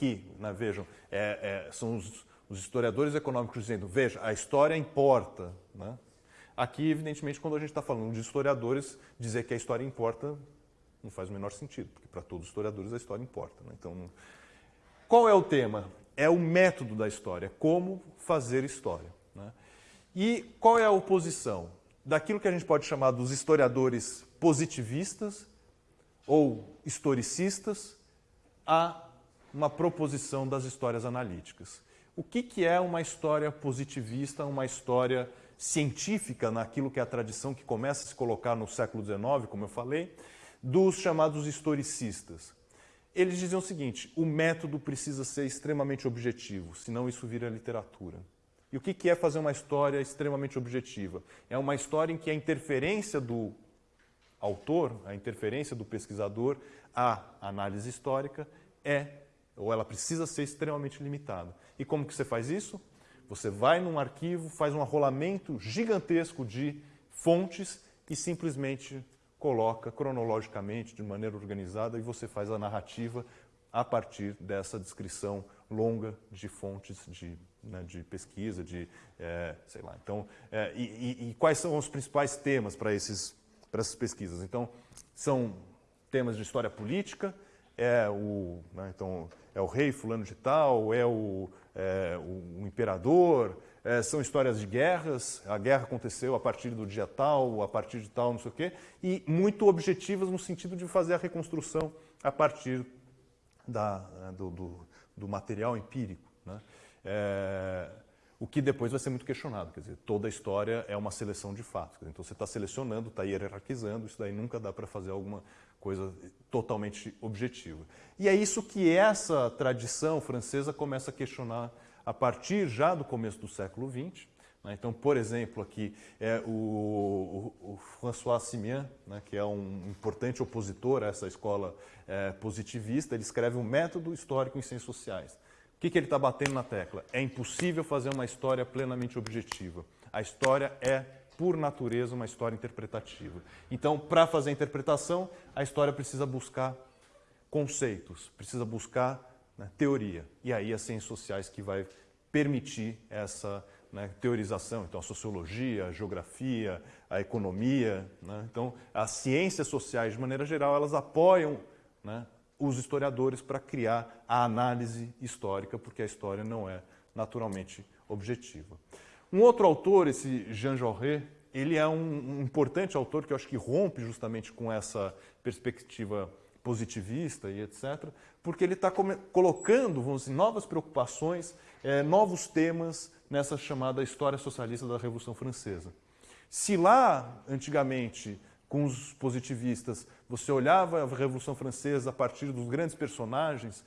que, né, vejam, é, é, são os, os, historiadores econômicos dizendo, veja, a história importa. Né? Aqui, evidentemente, quando a gente está falando de historiadores, dizer que a história importa não faz o menor sentido, porque para todos os historiadores a história importa. Né? Então, qual é o tema? É o método da história, como fazer história. Né? E qual é a oposição? Daquilo que a gente pode chamar dos historiadores positivistas ou historicistas a uma proposição das histórias analíticas. O que, que é uma história positivista, uma história científica naquilo que é a tradição que começa a se colocar no século XIX, como eu falei, dos chamados historicistas. Eles diziam o seguinte: o método precisa ser extremamente objetivo, senão isso vira literatura. E o que é fazer uma história extremamente objetiva? É uma história em que a interferência do autor, a interferência do pesquisador, a análise histórica é ou ela precisa ser extremamente limitada. E como que você faz isso? Você vai num arquivo, faz um arrolamento gigantesco de fontes e simplesmente coloca cronologicamente, de maneira organizada, e você faz a narrativa a partir dessa descrição longa de fontes de, né, de pesquisa, de, é, sei lá. Então, é, e, e, quais são os principais temas para, esses, para essas pesquisas? Então, são temas de história política, é o, né, então, é o rei fulano de tal, é o, é, o, o imperador, é, são histórias de guerras, a guerra aconteceu a partir do dia tal, a partir de tal, não sei o quê, e muito objetivas no sentido de fazer a reconstrução a partir da, né, do, do, do, material empírico. Né? É, o que depois vai ser muito questionado. Quer dizer, toda a história é uma seleção de fatos. Então você está selecionando, está hierarquizando, isso daí nunca dá para fazer alguma coisa totalmente objetiva. E é isso que essa tradição francesa começa a questionar a partir já do começo do século XX. Né? Então, por exemplo, aqui é o, o, o François Simian, né, que é um importante opositor a essa escola é, positivista, ele escreve um método histórico em ciências sociais. O que, que ele está batendo na tecla? É impossível fazer uma história plenamente objetiva. A história é, por natureza, uma história interpretativa. Então, para fazer a interpretação, a história precisa buscar conceitos, precisa buscar né, teoria. E aí as ciências sociais que vai permitir essa né, teorização. Então, a sociologia, a geografia, a economia. Né? Então, as ciências sociais, de maneira geral, elas apoiam né, os historiadores para criar a análise histórica, porque a história não é naturalmente objetiva. Um outro autor, esse Jean Jaurès, ele é um, importante autor que eu acho que rompe justamente com essa perspectiva positivista e etc., porque ele está colocando, vamos dizer, novas preocupações, é, novos temas nessa chamada história socialista da Revolução Francesa. Se lá, antigamente, com os positivistas, você olhava a Revolução Francesa a partir dos grandes personagens,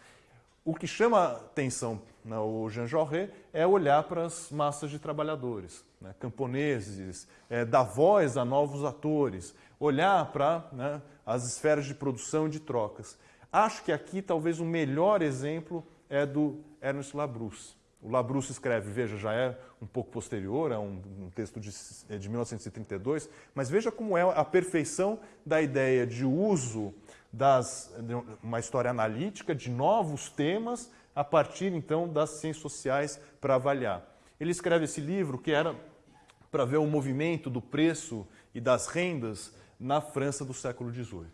o que chama atenção no Jean Jaurès é olhar para as massas de trabalhadores, né, camponeses, é, dar voz a novos atores, olhar para né, as esferas de produção e de trocas. Acho que aqui talvez o melhor exemplo é do Ernest Labrousse. O Labrousse escreve, veja, já é um pouco posterior, é um, um texto de, é de 1932, mas veja como é a perfeição da ideia de uso das, uma história analítica de novos temas a partir então das ciências sociais para avaliar. Ele escreve esse livro que era para ver o movimento do preço e das rendas na França do século XVIII.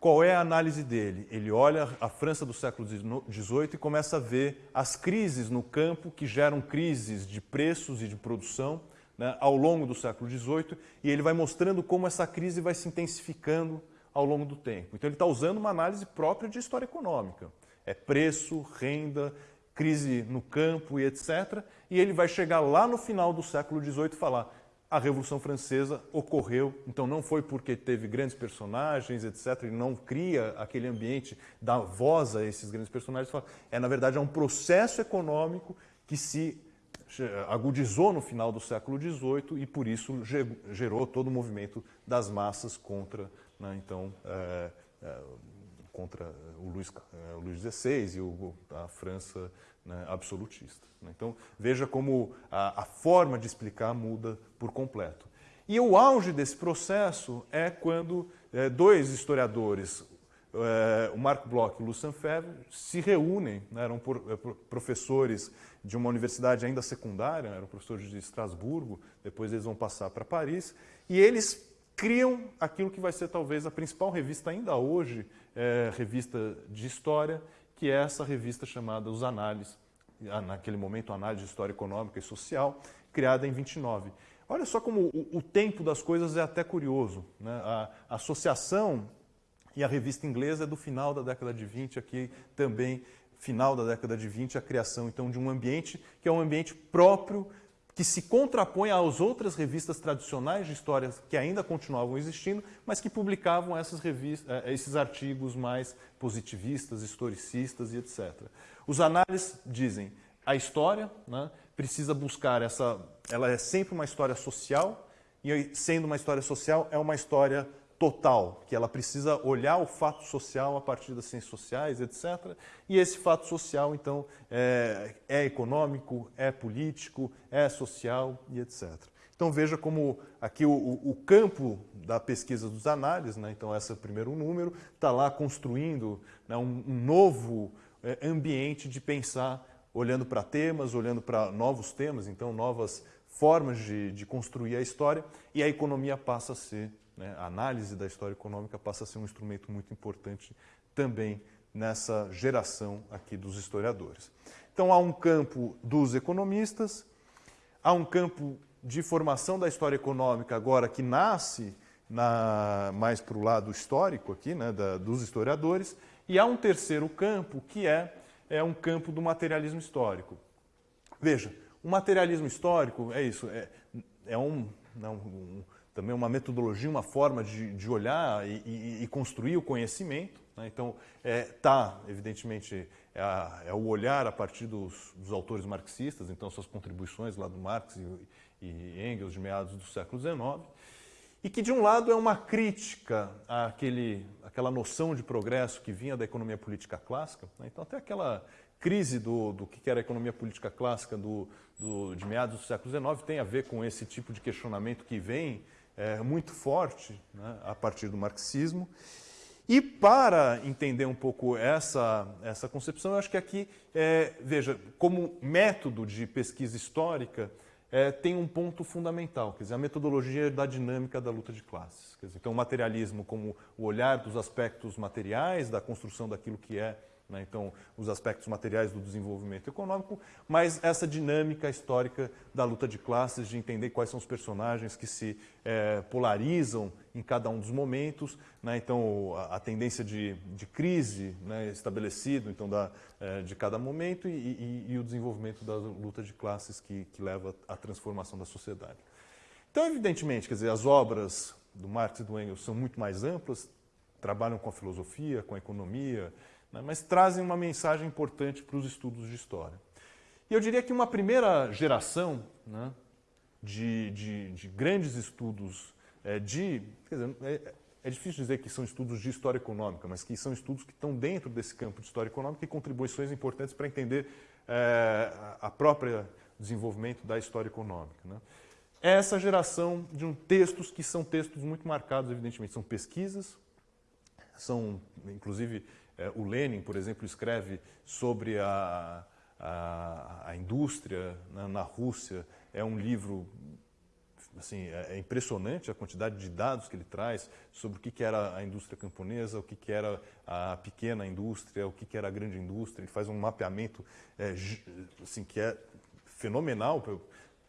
Qual é a análise dele? Ele olha a França do século XVIII e começa a ver as crises no campo que geram crises de preços e de produção né, ao longo do século XVIII e ele vai mostrando como essa crise vai se intensificando ao longo do tempo. Então ele está usando uma análise própria de história econômica. É preço, renda, crise no campo e etc. E ele vai chegar lá no final do século XVIII e falar a Revolução Francesa ocorreu, então não foi porque teve grandes personagens, etc., ele não cria aquele ambiente, dá voz a esses grandes personagens, é na verdade é um processo econômico que se agudizou no final do século XVIII e por isso gerou todo o movimento das massas contra, né, então, é, é, contra o Luís, é, o XVI e o, a França né, absolutista. Né? Então, veja como a, a, forma de explicar muda por completo. E o auge desse processo é quando é, dois historiadores, é, o Marc Bloch e o Lucien Febvre, se reúnem, né, eram por, é, professores de uma universidade ainda secundária, eram professores de Estrasburgo, depois eles vão passar para Paris, e eles criam aquilo que vai ser talvez a principal revista ainda hoje, é, revista de história, que é essa revista chamada Os Análises, naquele momento Análise de História Econômica e Social, criada em 29. Olha só como o, o tempo das coisas é até curioso. Né? A, a associação e a revista inglesa é do final da década de 20, aqui também final da década de 20, a criação então de um ambiente que é um ambiente próprio que se contrapõe às outras revistas tradicionais de história que ainda continuavam existindo, mas que publicavam essas revistas, eh, esses artigos mais positivistas, historicistas e etc. Os análises dizem a história né, precisa buscar essa, ela é sempre uma história social e sendo uma história social é uma história total, que ela precisa olhar o fato social a partir das ciências sociais, etc. E esse fato social, então, é, é econômico, é político, é social e etc. Então veja como aqui o, o, campo da pesquisa dos análises, né, então esse é o primeiro número, está lá construindo né, um, um, novo é, ambiente de pensar, olhando para temas, olhando para novos temas, então novas formas de, de construir a história, e a economia passa a ser né? A análise da história econômica passa a ser um instrumento muito importante também nessa geração aqui dos historiadores. Então há um campo dos economistas, há um campo de formação da história econômica agora que nasce na, mais para o lado histórico aqui, né, da, dos historiadores, e há um terceiro campo que é, é um campo do materialismo histórico. Veja, o materialismo histórico é isso, é, é um, um, também uma metodologia, uma forma de, de olhar e, e, e, construir o conhecimento. Né? Então, está, é, tá, evidentemente, é, a, é, o olhar a partir dos, dos, autores marxistas, então suas contribuições lá do Marx e, e, Engels de meados do século XIX, e que, de um lado, é uma crítica àquele, àquela noção de progresso que vinha da economia política clássica. Né? Então, até aquela crise do, do que era a economia política clássica do, do, de meados do século XIX tem a ver com esse tipo de questionamento que vem é, muito forte né, a partir do marxismo. E para entender um pouco essa, essa concepção, eu acho que aqui, é, veja, como método de pesquisa histórica, é, tem um ponto fundamental, quer dizer, a metodologia da dinâmica da luta de classes. Quer dizer, então, o materialismo como o olhar dos aspectos materiais, da construção daquilo que é né? então os aspectos materiais do desenvolvimento econômico, mas essa dinâmica histórica da luta de classes, de entender quais são os personagens que se é, polarizam em cada um dos momentos, né? então a, a, tendência de, de crise né? estabelecido então da, é, de cada momento e, e, e, o desenvolvimento da luta de classes que, que leva à transformação da sociedade. Então, evidentemente, quer dizer, as obras do Marx e do Engels são muito mais amplas, trabalham com a filosofia, com a economia, né, mas trazem uma mensagem importante para os estudos de história. E eu diria que uma primeira geração né, de, de, de, grandes estudos é, de. Quer dizer, é, é, difícil dizer que são estudos de história econômica, mas que são estudos que estão dentro desse campo de história econômica e contribuições importantes para entender é, a própria desenvolvimento da história econômica. Né? É essa geração de um textos que são textos muito marcados, evidentemente, são pesquisas, são, inclusive, o Lenin, por exemplo, escreve sobre a, a, a indústria né, na Rússia. É um livro assim, é, é impressionante a quantidade de dados que ele traz sobre o que, era a indústria camponesa, o que, era a pequena indústria, o que, era a grande indústria. Ele faz um mapeamento é, assim, que é fenomenal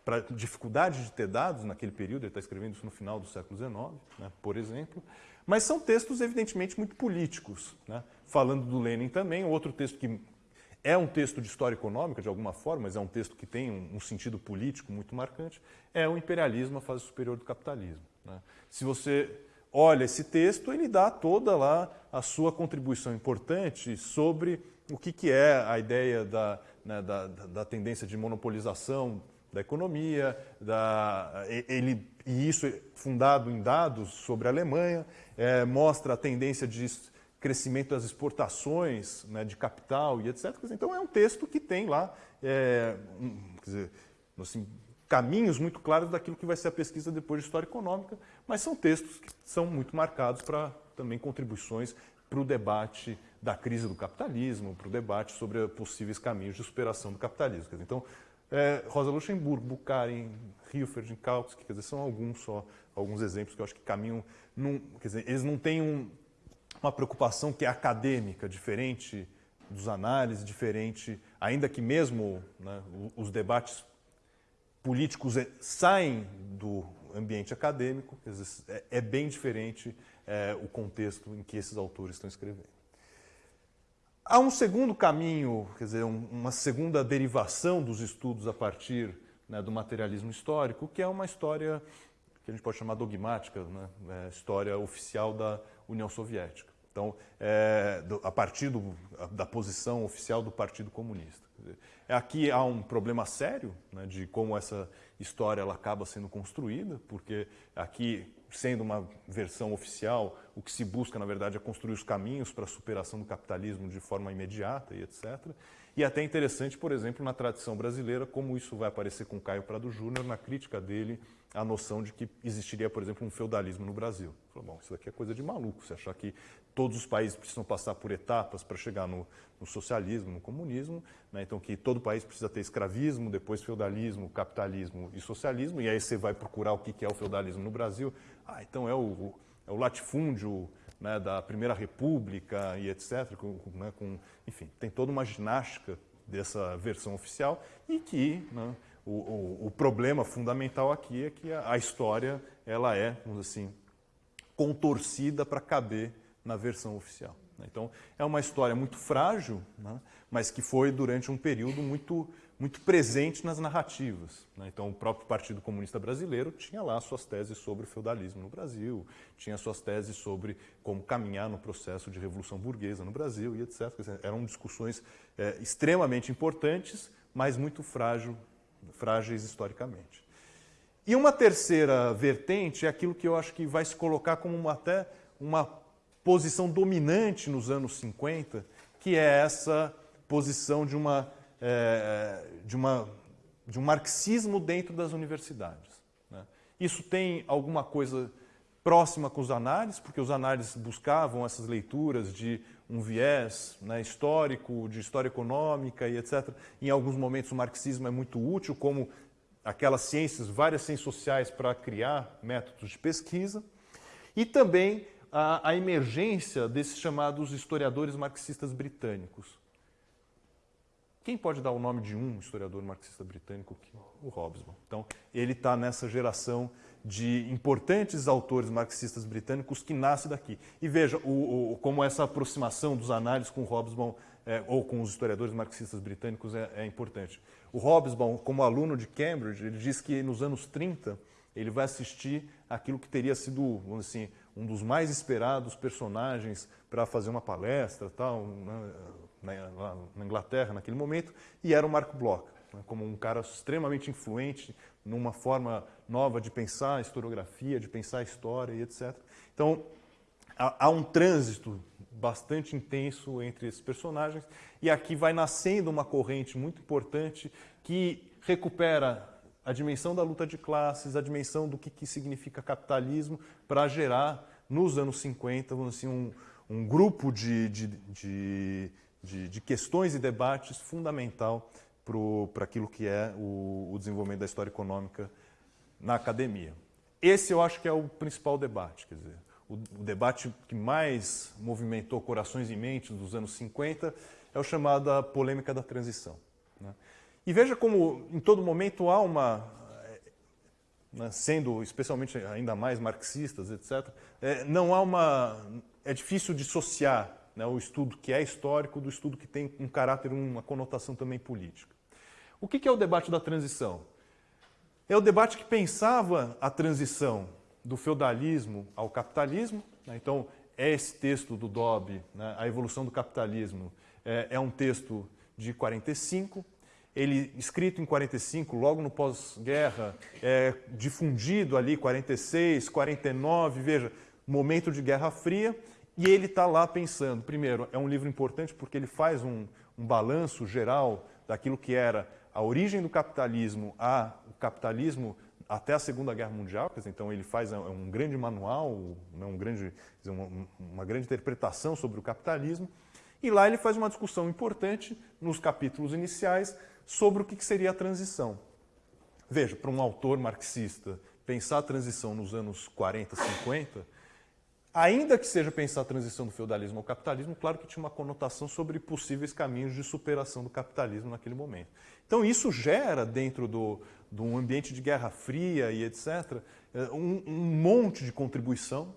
para dificuldade de ter dados naquele período. Ele está escrevendo isso no final do século XIX, né, por exemplo. Mas são textos, evidentemente, muito políticos. Né? Falando do Lenin também, outro texto que é um texto de história econômica, de alguma forma, mas é um texto que tem um, um sentido político muito marcante, é o Imperialismo, a fase superior do capitalismo. Né? Se você olha esse texto, ele dá toda lá a sua contribuição importante sobre o que, que é a ideia da, né, da, da tendência de monopolização da economia, da, ele, e isso fundado em dados sobre a Alemanha, é, mostra a tendência de crescimento das exportações né, de capital e etc. Então é um texto que tem lá é, um, dizer, assim, caminhos muito claros daquilo que vai ser a pesquisa depois de história econômica, mas são textos que são muito marcados para também contribuições para o debate da crise do capitalismo, para o debate sobre possíveis caminhos de superação do capitalismo. Então, é, Rosa Luxemburgo, Bukharin, Hilferd, Kautsky, quer dizer, são alguns só, alguns exemplos que eu acho que caminham, num, quer dizer, eles não têm um, uma preocupação que é acadêmica, diferente dos análises, diferente, ainda que mesmo né, os debates políticos é, saem do ambiente acadêmico, dizer, é, é, bem diferente é, o contexto em que esses autores estão escrevendo. Há um segundo caminho, quer dizer, uma segunda derivação dos estudos a partir né, do materialismo histórico, que é uma história que a gente pode chamar dogmática, né, é, história oficial da União Soviética. Então, é, do, a partir do, da posição oficial do Partido Comunista. Aqui há um problema sério né, de como essa história ela acaba sendo construída, porque aqui sendo uma versão oficial, o que se busca, na verdade, é construir os caminhos para a superação do capitalismo de forma imediata e etc. E até interessante, por exemplo, na tradição brasileira, como isso vai aparecer com Caio Prado Júnior na crítica dele à noção de que existiria, por exemplo, um feudalismo no Brasil. Falou, bom, isso daqui é coisa de maluco, você achar que todos os países precisam passar por etapas para chegar no, no, socialismo, no comunismo, né? então que todo país precisa ter escravismo, depois feudalismo, capitalismo e socialismo, e aí você vai procurar o que é o feudalismo no Brasil, ah, então é o, é o latifúndio né, da Primeira República e etc. Com, né, com, enfim, tem toda uma ginástica dessa versão oficial e que né, o, o, o, problema fundamental aqui é que a, a história ela é, vamos assim, contorcida para caber na versão oficial. Né. Então, é uma história muito frágil, né, mas que foi durante um período muito muito presente nas narrativas. Né? Então, o próprio Partido Comunista Brasileiro tinha lá suas teses sobre o feudalismo no Brasil, tinha suas teses sobre como caminhar no processo de revolução burguesa no Brasil e etc. Eram discussões é, extremamente importantes, mas muito frágil, frágeis historicamente. E uma terceira vertente é aquilo que eu acho que vai se colocar como uma, até uma posição dominante nos anos 50, que é essa posição de uma é, de, uma, de um marxismo dentro das universidades. Né? Isso tem alguma coisa próxima com os análises, porque os análises buscavam essas leituras de um viés né, histórico, de história econômica e etc. Em alguns momentos o marxismo é muito útil como aquelas ciências, várias ciências sociais para criar métodos de pesquisa. E também a, a emergência desses chamados historiadores marxistas britânicos. Quem pode dar o nome de um historiador marxista britânico? O Hobsbawm. Então, ele está nessa geração de importantes autores marxistas britânicos que nasce daqui. E veja o, o, como essa aproximação dos análises com o Hobsbawm é, ou com os historiadores marxistas britânicos é, é, importante. O Hobsbawm, como aluno de Cambridge, ele diz que nos anos 30 ele vai assistir aquilo que teria sido, vamos assim, um dos mais esperados personagens para fazer uma palestra tal, na, na, na, Inglaterra naquele momento, e era o Mark Bloch, né, como um cara extremamente influente numa forma nova de pensar a historiografia, de pensar a história e etc. Então, há, há um trânsito bastante intenso entre esses personagens e aqui vai nascendo uma corrente muito importante que recupera a dimensão da luta de classes, a dimensão do que, que significa capitalismo para gerar nos anos 50 assim, um, um grupo de, de, de, de, de questões e debates fundamental para aquilo que é o, o desenvolvimento da história econômica na academia. Esse eu acho que é o principal debate, quer dizer, o, debate que mais movimentou corações e mentes dos anos 50 é o chamado a polêmica da transição. Né? E veja como em todo momento há uma, né, sendo especialmente ainda mais marxistas, etc., é, não há uma. É difícil dissociar né, o estudo que é histórico do estudo que tem um caráter, uma conotação também política. O que é o debate da transição? É o debate que pensava a transição do feudalismo ao capitalismo. Né? Então, é esse texto do Dobb, né? A Evolução do Capitalismo, é, é um texto de 45, ele escrito em 45, logo no pós-guerra, é, difundido ali 46, 49, veja, momento de Guerra Fria, e ele está lá pensando, primeiro, é um livro importante porque ele faz um, um balanço geral daquilo que era a origem do capitalismo a o capitalismo até a Segunda Guerra Mundial, dizer, então ele faz é um grande manual, né, um grande, uma grande interpretação sobre o capitalismo, e lá ele faz uma discussão importante nos capítulos iniciais sobre o que seria a transição. Veja, para um autor marxista, pensar a transição nos anos 40, 50, ainda que seja pensar a transição do feudalismo ao capitalismo, claro que tinha uma conotação sobre possíveis caminhos de superação do capitalismo naquele momento. Então isso gera, dentro do, de um ambiente de guerra fria e etc., eh, um, um monte de contribuição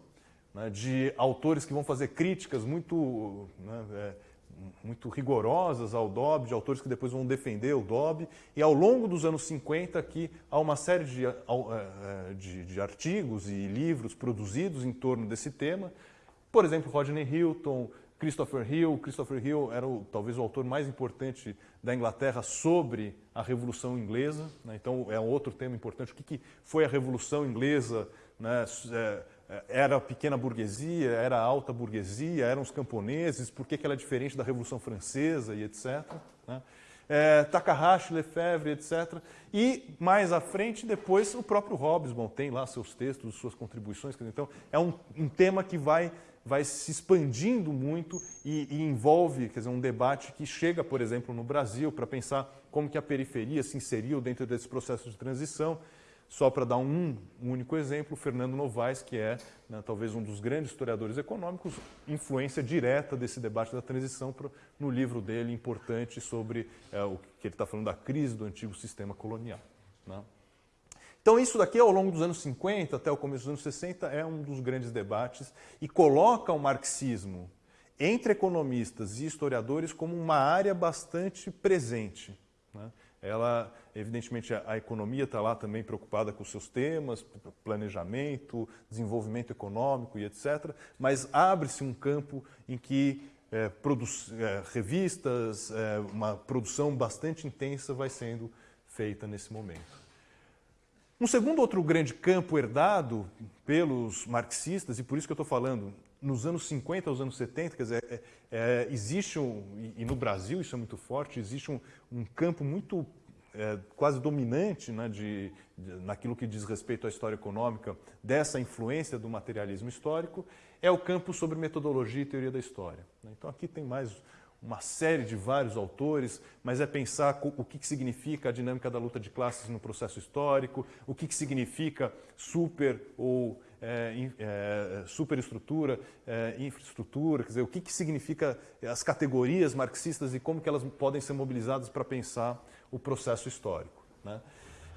né, de autores que vão fazer críticas muito né, é, muito rigorosas ao Dobb, de autores que depois vão defender o Dobb. E ao longo dos anos 50 aqui há uma série de, é, é, de, de artigos e livros produzidos em torno desse tema. Por exemplo, Rodney Hilton, Christopher Hill. Christopher Hill era o, talvez o autor mais importante da Inglaterra sobre a Revolução Inglesa. Né? Então é um outro tema importante. O que, que foi a Revolução Inglesa? Né? É, era a pequena burguesia, era a alta burguesia, eram os camponeses, por que, ela é diferente da Revolução Francesa e etc. Né? É, Takahashi, Lefebvre, etc. E mais à frente, depois, o próprio Hobsbawm tem lá seus textos, suas contribuições. Então, é um, um tema que vai, vai se expandindo muito e, e, envolve quer dizer, um debate que chega, por exemplo, no Brasil, para pensar como que a periferia se inseriu dentro desse processo de transição. Só para dar um, um, único exemplo, Fernando Novaes, que é né, talvez um dos grandes historiadores econômicos, influência direta desse debate da transição pro, no livro dele importante sobre é, o que ele está falando da crise do antigo sistema colonial. Né? Então isso daqui ao longo dos anos 50 até o começo dos anos 60 é um dos grandes debates e coloca o marxismo entre economistas e historiadores como uma área bastante presente. Né? Ela, evidentemente, a, economia está lá também preocupada com seus temas, planejamento, desenvolvimento econômico e etc. Mas abre-se um campo em que é, é, revistas, é, uma produção bastante intensa vai sendo feita nesse momento. Um segundo outro grande campo herdado pelos marxistas, e por isso que eu estou falando, nos anos 50 aos anos 70, quer dizer, é, é, existe um, e, no Brasil isso é muito forte, existe um, um campo muito é, quase dominante né, de, de, naquilo que diz respeito à história econômica dessa influência do materialismo histórico, é o campo sobre metodologia e teoria da história. Né. Então aqui tem mais uma série de vários autores, mas é pensar o que significa a dinâmica da luta de classes no processo histórico, o que significa super ou é, é, superestrutura, é, infraestrutura, quer dizer, o que, que significa as categorias marxistas e como que elas podem ser mobilizadas para pensar o processo histórico. Né?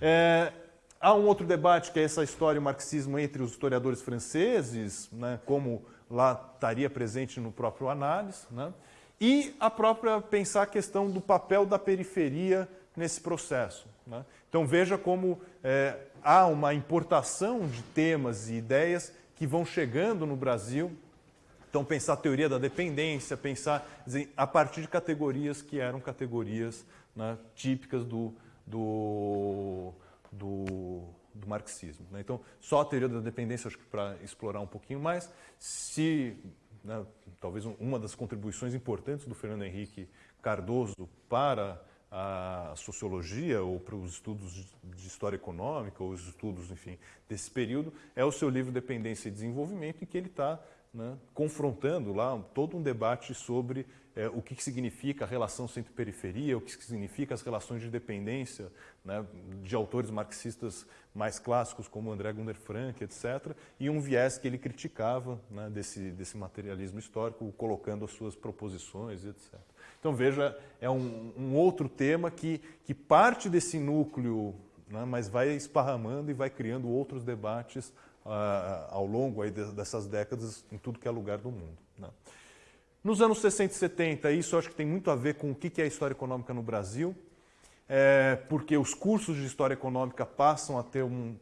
É, há um outro debate que é essa história e o marxismo entre os historiadores franceses, né, como lá estaria presente no próprio análise, né? E a própria pensar a questão do papel da periferia nesse processo. Né? Então veja como é, há uma importação de temas e ideias que vão chegando no Brasil. Então pensar a teoria da dependência, pensar a partir de categorias que eram categorias né, típicas do, do, do, do marxismo. Né? Então só a teoria da dependência, acho que para explorar um pouquinho mais, se né, talvez uma das contribuições importantes do Fernando Henrique Cardoso para a sociologia ou para os estudos de história econômica ou os estudos, enfim, desse período, é o seu livro Dependência e Desenvolvimento, em que ele está né, confrontando lá todo um debate sobre é, o que, que, significa a relação centro-periferia, o que, que significa as relações de dependência né, de autores marxistas mais clássicos como André Gunter Frank, etc., e um viés que ele criticava né, desse, desse materialismo histórico, colocando as suas proposições, etc. Então veja, é um, um outro tema que, que parte desse núcleo, né, mas vai esparramando e vai criando outros debates ao longo aí dessas décadas em tudo que é lugar do mundo. Né. Nos anos 60 e 70, isso acho que tem muito a ver com o que é a história econômica no Brasil, é, porque os cursos de história econômica passam a ter um,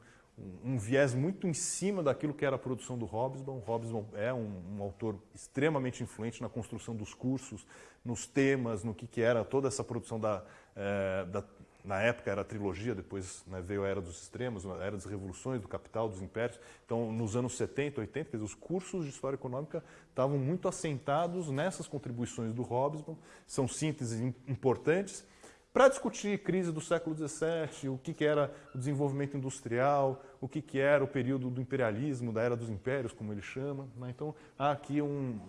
um, viés muito em cima daquilo que era a produção do Hobsbawm. Hobsbawm é um, um, autor extremamente influente na construção dos cursos, nos temas, no que, que era toda essa produção da, é, da na época era a trilogia, depois né, veio a Era dos Extremos, a Era das Revoluções, do Capital, dos Impérios. Então, nos anos 70, 80, dizer, os cursos de História Econômica estavam muito assentados nessas contribuições do Hobsbawm, são sínteses importantes, para discutir crise do século XVII, o que, que era o desenvolvimento industrial, o que, que era o período do imperialismo, da Era dos Impérios, como ele chama. Né? Então, há aqui um,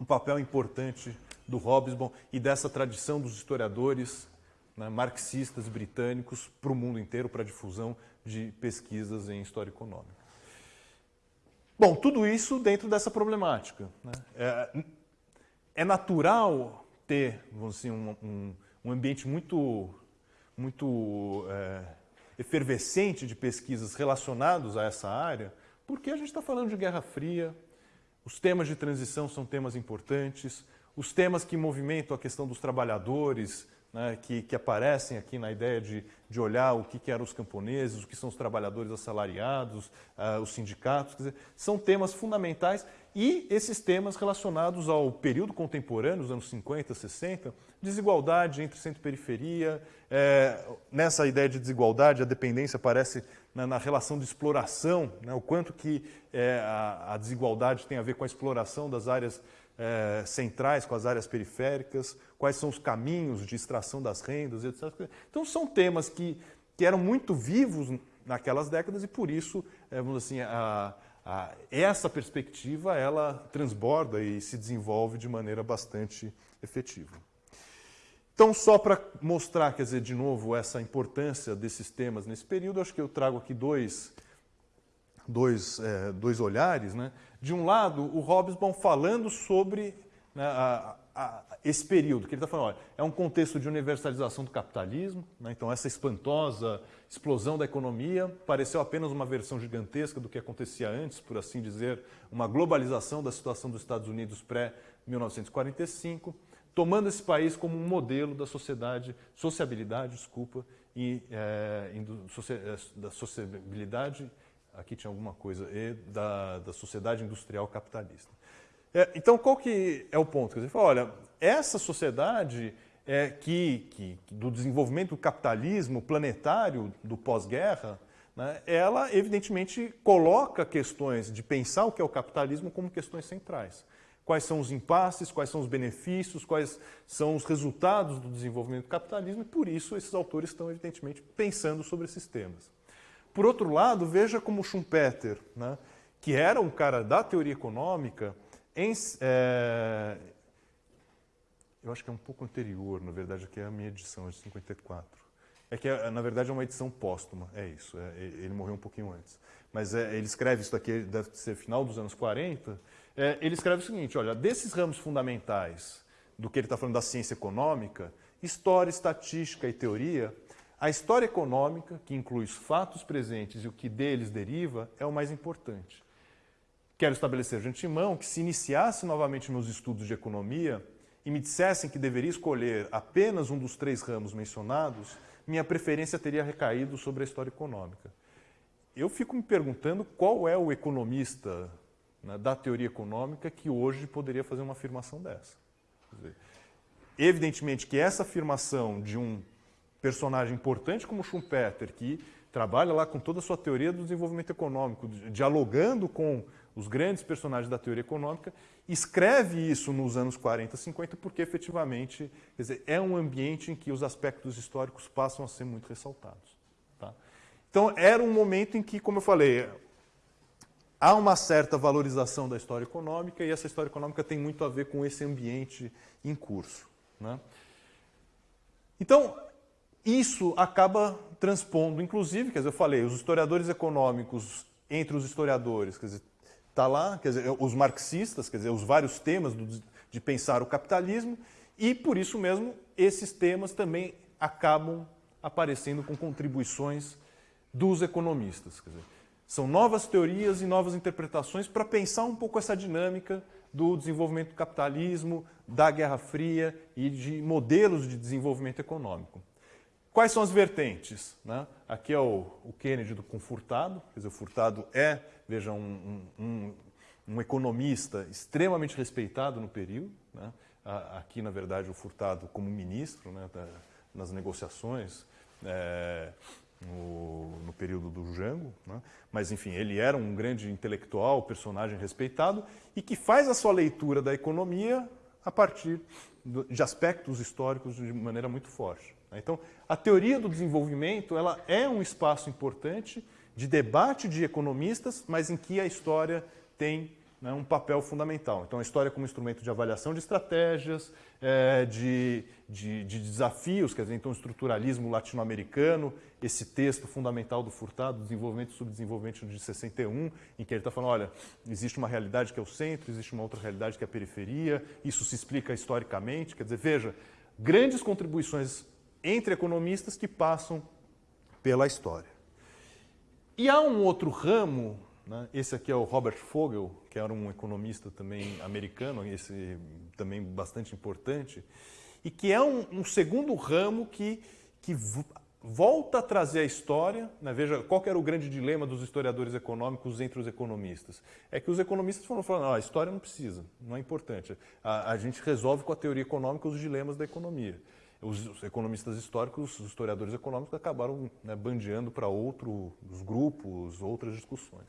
um papel importante do Hobsbawm e dessa tradição dos historiadores né, marxistas britânicos para o mundo inteiro, para a difusão de pesquisas em história econômica. Bom, tudo isso dentro dessa problemática. Né? É, é, natural ter vamos dizer, um, um, um ambiente muito, muito é, efervescente de pesquisas relacionados a essa área, porque a gente está falando de Guerra Fria, os temas de transição são temas importantes, os temas que movimentam a questão dos trabalhadores, né, que, que, aparecem aqui na ideia de, de olhar o que, que, eram os camponeses, o que são os trabalhadores assalariados, uh, os sindicatos, dizer, são temas fundamentais e esses temas relacionados ao período contemporâneo, os anos 50, 60, desigualdade entre centro e periferia. É, nessa ideia de desigualdade, a dependência aparece na, na relação de exploração, né, o quanto que é, a, a desigualdade tem a ver com a exploração das áreas é, centrais com as áreas periféricas, quais são os caminhos de extração das rendas, etc. Então, são temas que, que eram muito vivos naquelas décadas e, por isso, é, vamos assim, a, a, essa perspectiva ela transborda e se desenvolve de maneira bastante efetiva. Então, só para mostrar, quer dizer, de novo, essa importância desses temas nesse período, acho que eu trago aqui dois, dois, é, dois olhares. Né? De um lado, o Hobsbawm falando sobre né, a, a, esse período, que ele está falando, olha, é um contexto de universalização do capitalismo, né, então essa espantosa explosão da economia pareceu apenas uma versão gigantesca do que acontecia antes, por assim dizer, uma globalização da situação dos Estados Unidos pré-1945, tomando esse país como um modelo da sociedade, sociabilidade, desculpa, e é, da sociabilidade aqui tinha alguma coisa, e da, da sociedade industrial capitalista. É, então, qual que é o ponto? Quer dizer, olha, essa sociedade é, que, que, do desenvolvimento do capitalismo planetário do pós-guerra, né, ela evidentemente coloca questões de pensar o que é o capitalismo como questões centrais. Quais são os impasses, quais são os benefícios, quais são os resultados do desenvolvimento do capitalismo, e por isso esses autores estão evidentemente pensando sobre esses temas. Por outro lado, veja como Schumpeter, né, que era um cara da teoria econômica, em, é, eu acho que é um pouco anterior, na verdade, que é a minha edição, é de 54. É que, na verdade, é uma edição póstuma, é isso. É, ele morreu um pouquinho antes. Mas é, ele escreve isso daqui, deve ser final dos anos 40. É, ele escreve o seguinte: olha, desses ramos fundamentais do que ele está falando da ciência econômica, história, estatística e teoria, a história econômica, que inclui os fatos presentes e o que deles deriva, é o mais importante. Quero estabelecer de antemão que, se iniciasse novamente meus estudos de economia e me dissessem que deveria escolher apenas um dos três ramos mencionados, minha preferência teria recaído sobre a história econômica. Eu fico me perguntando qual é o economista né, da teoria econômica que hoje poderia fazer uma afirmação dessa. Dizer, evidentemente que essa afirmação de um personagem importante como Schumpeter, que trabalha lá com toda a sua teoria do desenvolvimento econômico, dialogando com os grandes personagens da teoria econômica, escreve isso nos anos 40, 50, porque efetivamente dizer, é um ambiente em que os aspectos históricos passam a ser muito ressaltados. Tá? Então, era um momento em que, como eu falei, há uma certa valorização da história econômica e essa história econômica tem muito a ver com esse ambiente em curso. Né? Então, isso acaba transpondo, inclusive, quer dizer, eu falei, os historiadores econômicos, entre os historiadores, quer dizer, está lá, quer dizer, os marxistas, quer dizer, os vários temas do, de pensar o capitalismo, e por isso mesmo esses temas também acabam aparecendo com contribuições dos economistas. Quer dizer, são novas teorias e novas interpretações para pensar um pouco essa dinâmica do desenvolvimento do capitalismo, da Guerra Fria e de modelos de desenvolvimento econômico. Quais são as vertentes? Né? Aqui é o, o Kennedy do, com Furtado, quer dizer, o Furtado é, veja, um, um, um economista extremamente respeitado no período. Né? Aqui, na verdade, o Furtado como ministro né, da, nas negociações é, no, no, período do Jango. Né? Mas, enfim, ele era um grande intelectual, personagem respeitado e que faz a sua leitura da economia a partir de aspectos históricos de maneira muito forte. Né? Então, a teoria do desenvolvimento ela é um espaço importante de debate de economistas, mas em que a história tem né, um papel fundamental. Então, a história como instrumento de avaliação de estratégias, é, de, de, de, desafios, quer dizer, então, o estruturalismo latino-americano, esse texto fundamental do Furtado, Desenvolvimento e Subdesenvolvimento de 61, em que ele está falando, olha, existe uma realidade que é o centro, existe uma outra realidade que é a periferia, isso se explica historicamente, quer dizer, veja, grandes contribuições entre economistas que passam pela história. E há um outro ramo, né? esse aqui é o Robert Fogel, que era um economista também americano, esse também bastante importante, e que é um, um segundo ramo que, que volta a trazer a história. Né? Veja, qual era o grande dilema dos historiadores econômicos entre os economistas? É que os economistas foram falando, não, a história não precisa, não é importante. A, a gente resolve com a teoria econômica os dilemas da economia os economistas históricos, os historiadores econômicos acabaram né, bandeando para outros grupos, outras discussões.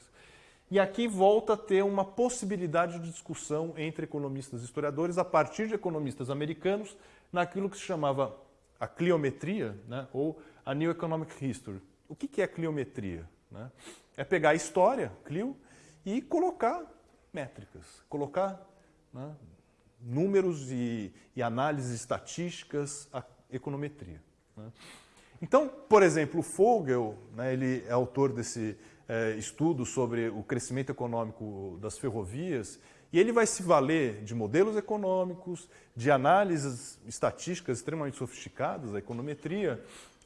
E aqui volta a ter uma possibilidade de discussão entre economistas e historiadores a partir de economistas americanos naquilo que se chamava a cliometria, né, ou a New Economic History. O que é cliometria? Né? É pegar a história, Clio, e colocar métricas, colocar né, números e, e análises estatísticas, a econometria. Né? Então, por exemplo, Fogel, né, ele é autor desse é, estudo sobre o crescimento econômico das ferrovias, e ele vai se valer de modelos econômicos, de análises estatísticas extremamente sofisticadas, a econometria,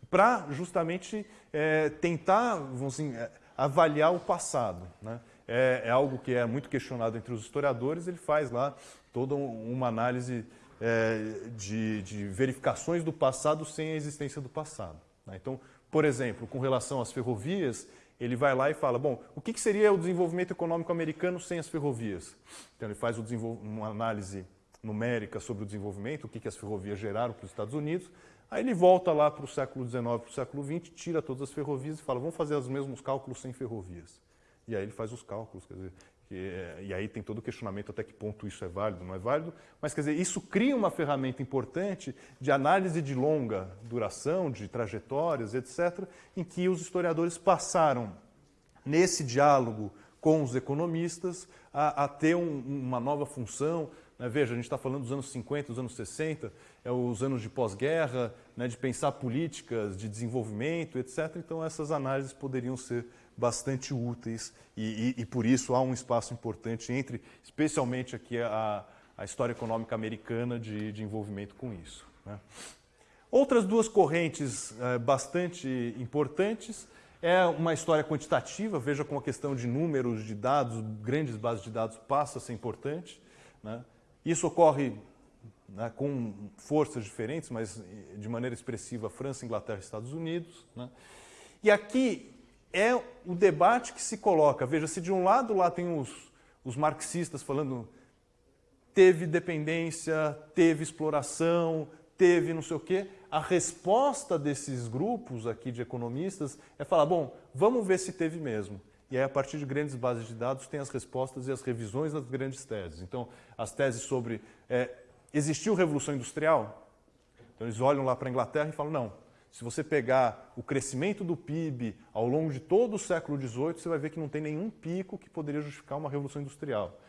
para justamente é, tentar vamos dizer, é, avaliar o passado. Né? É, é, algo que é muito questionado entre os historiadores, ele faz lá toda uma análise é, de, de, verificações do passado sem a existência do passado. Né? Então, por exemplo, com relação às ferrovias, ele vai lá e fala, bom, o que, que seria o desenvolvimento econômico americano sem as ferrovias? Então, ele faz uma análise numérica sobre o desenvolvimento, o que, que as ferrovias geraram para os Estados Unidos, aí ele volta lá para o século XIX, para o século XX, tira todas as ferrovias e fala, vamos fazer os mesmos cálculos sem ferrovias. E aí ele faz os cálculos, quer dizer, e aí tem todo o questionamento até que ponto isso é válido, não é válido, mas quer dizer, isso cria uma ferramenta importante de análise de longa duração, de trajetórias, etc., em que os historiadores passaram nesse diálogo com os economistas a, a ter um, uma nova função Né? Veja, a gente está falando dos anos 50, dos anos 60, é os anos de pós-guerra, né, de pensar políticas de desenvolvimento, etc. Então, essas análises poderiam ser bastante úteis e, e, e por isso há um espaço importante entre, especialmente aqui, a, a história econômica americana de, de envolvimento com isso. Né? Outras duas correntes é, bastante importantes é uma história quantitativa, veja como a questão de números, de dados, grandes bases de dados passa a ser importante. Né? Isso ocorre né, com forças diferentes, mas de maneira expressiva França, Inglaterra e Estados Unidos. Né? E aqui é o debate que se coloca. Veja, se de um lado lá tem os, os marxistas falando teve dependência, teve exploração, teve não sei o quê, a resposta desses grupos aqui de economistas é falar, bom, vamos ver se teve mesmo. E aí, a partir de grandes bases de dados, tem as respostas e as revisões das grandes teses. Então, as teses sobre é, existiu revolução industrial? Então, eles olham lá para a Inglaterra e falam, não, se você pegar o crescimento do PIB ao longo de todo o século XVIII, você vai ver que não tem nenhum pico que poderia justificar uma revolução industrial.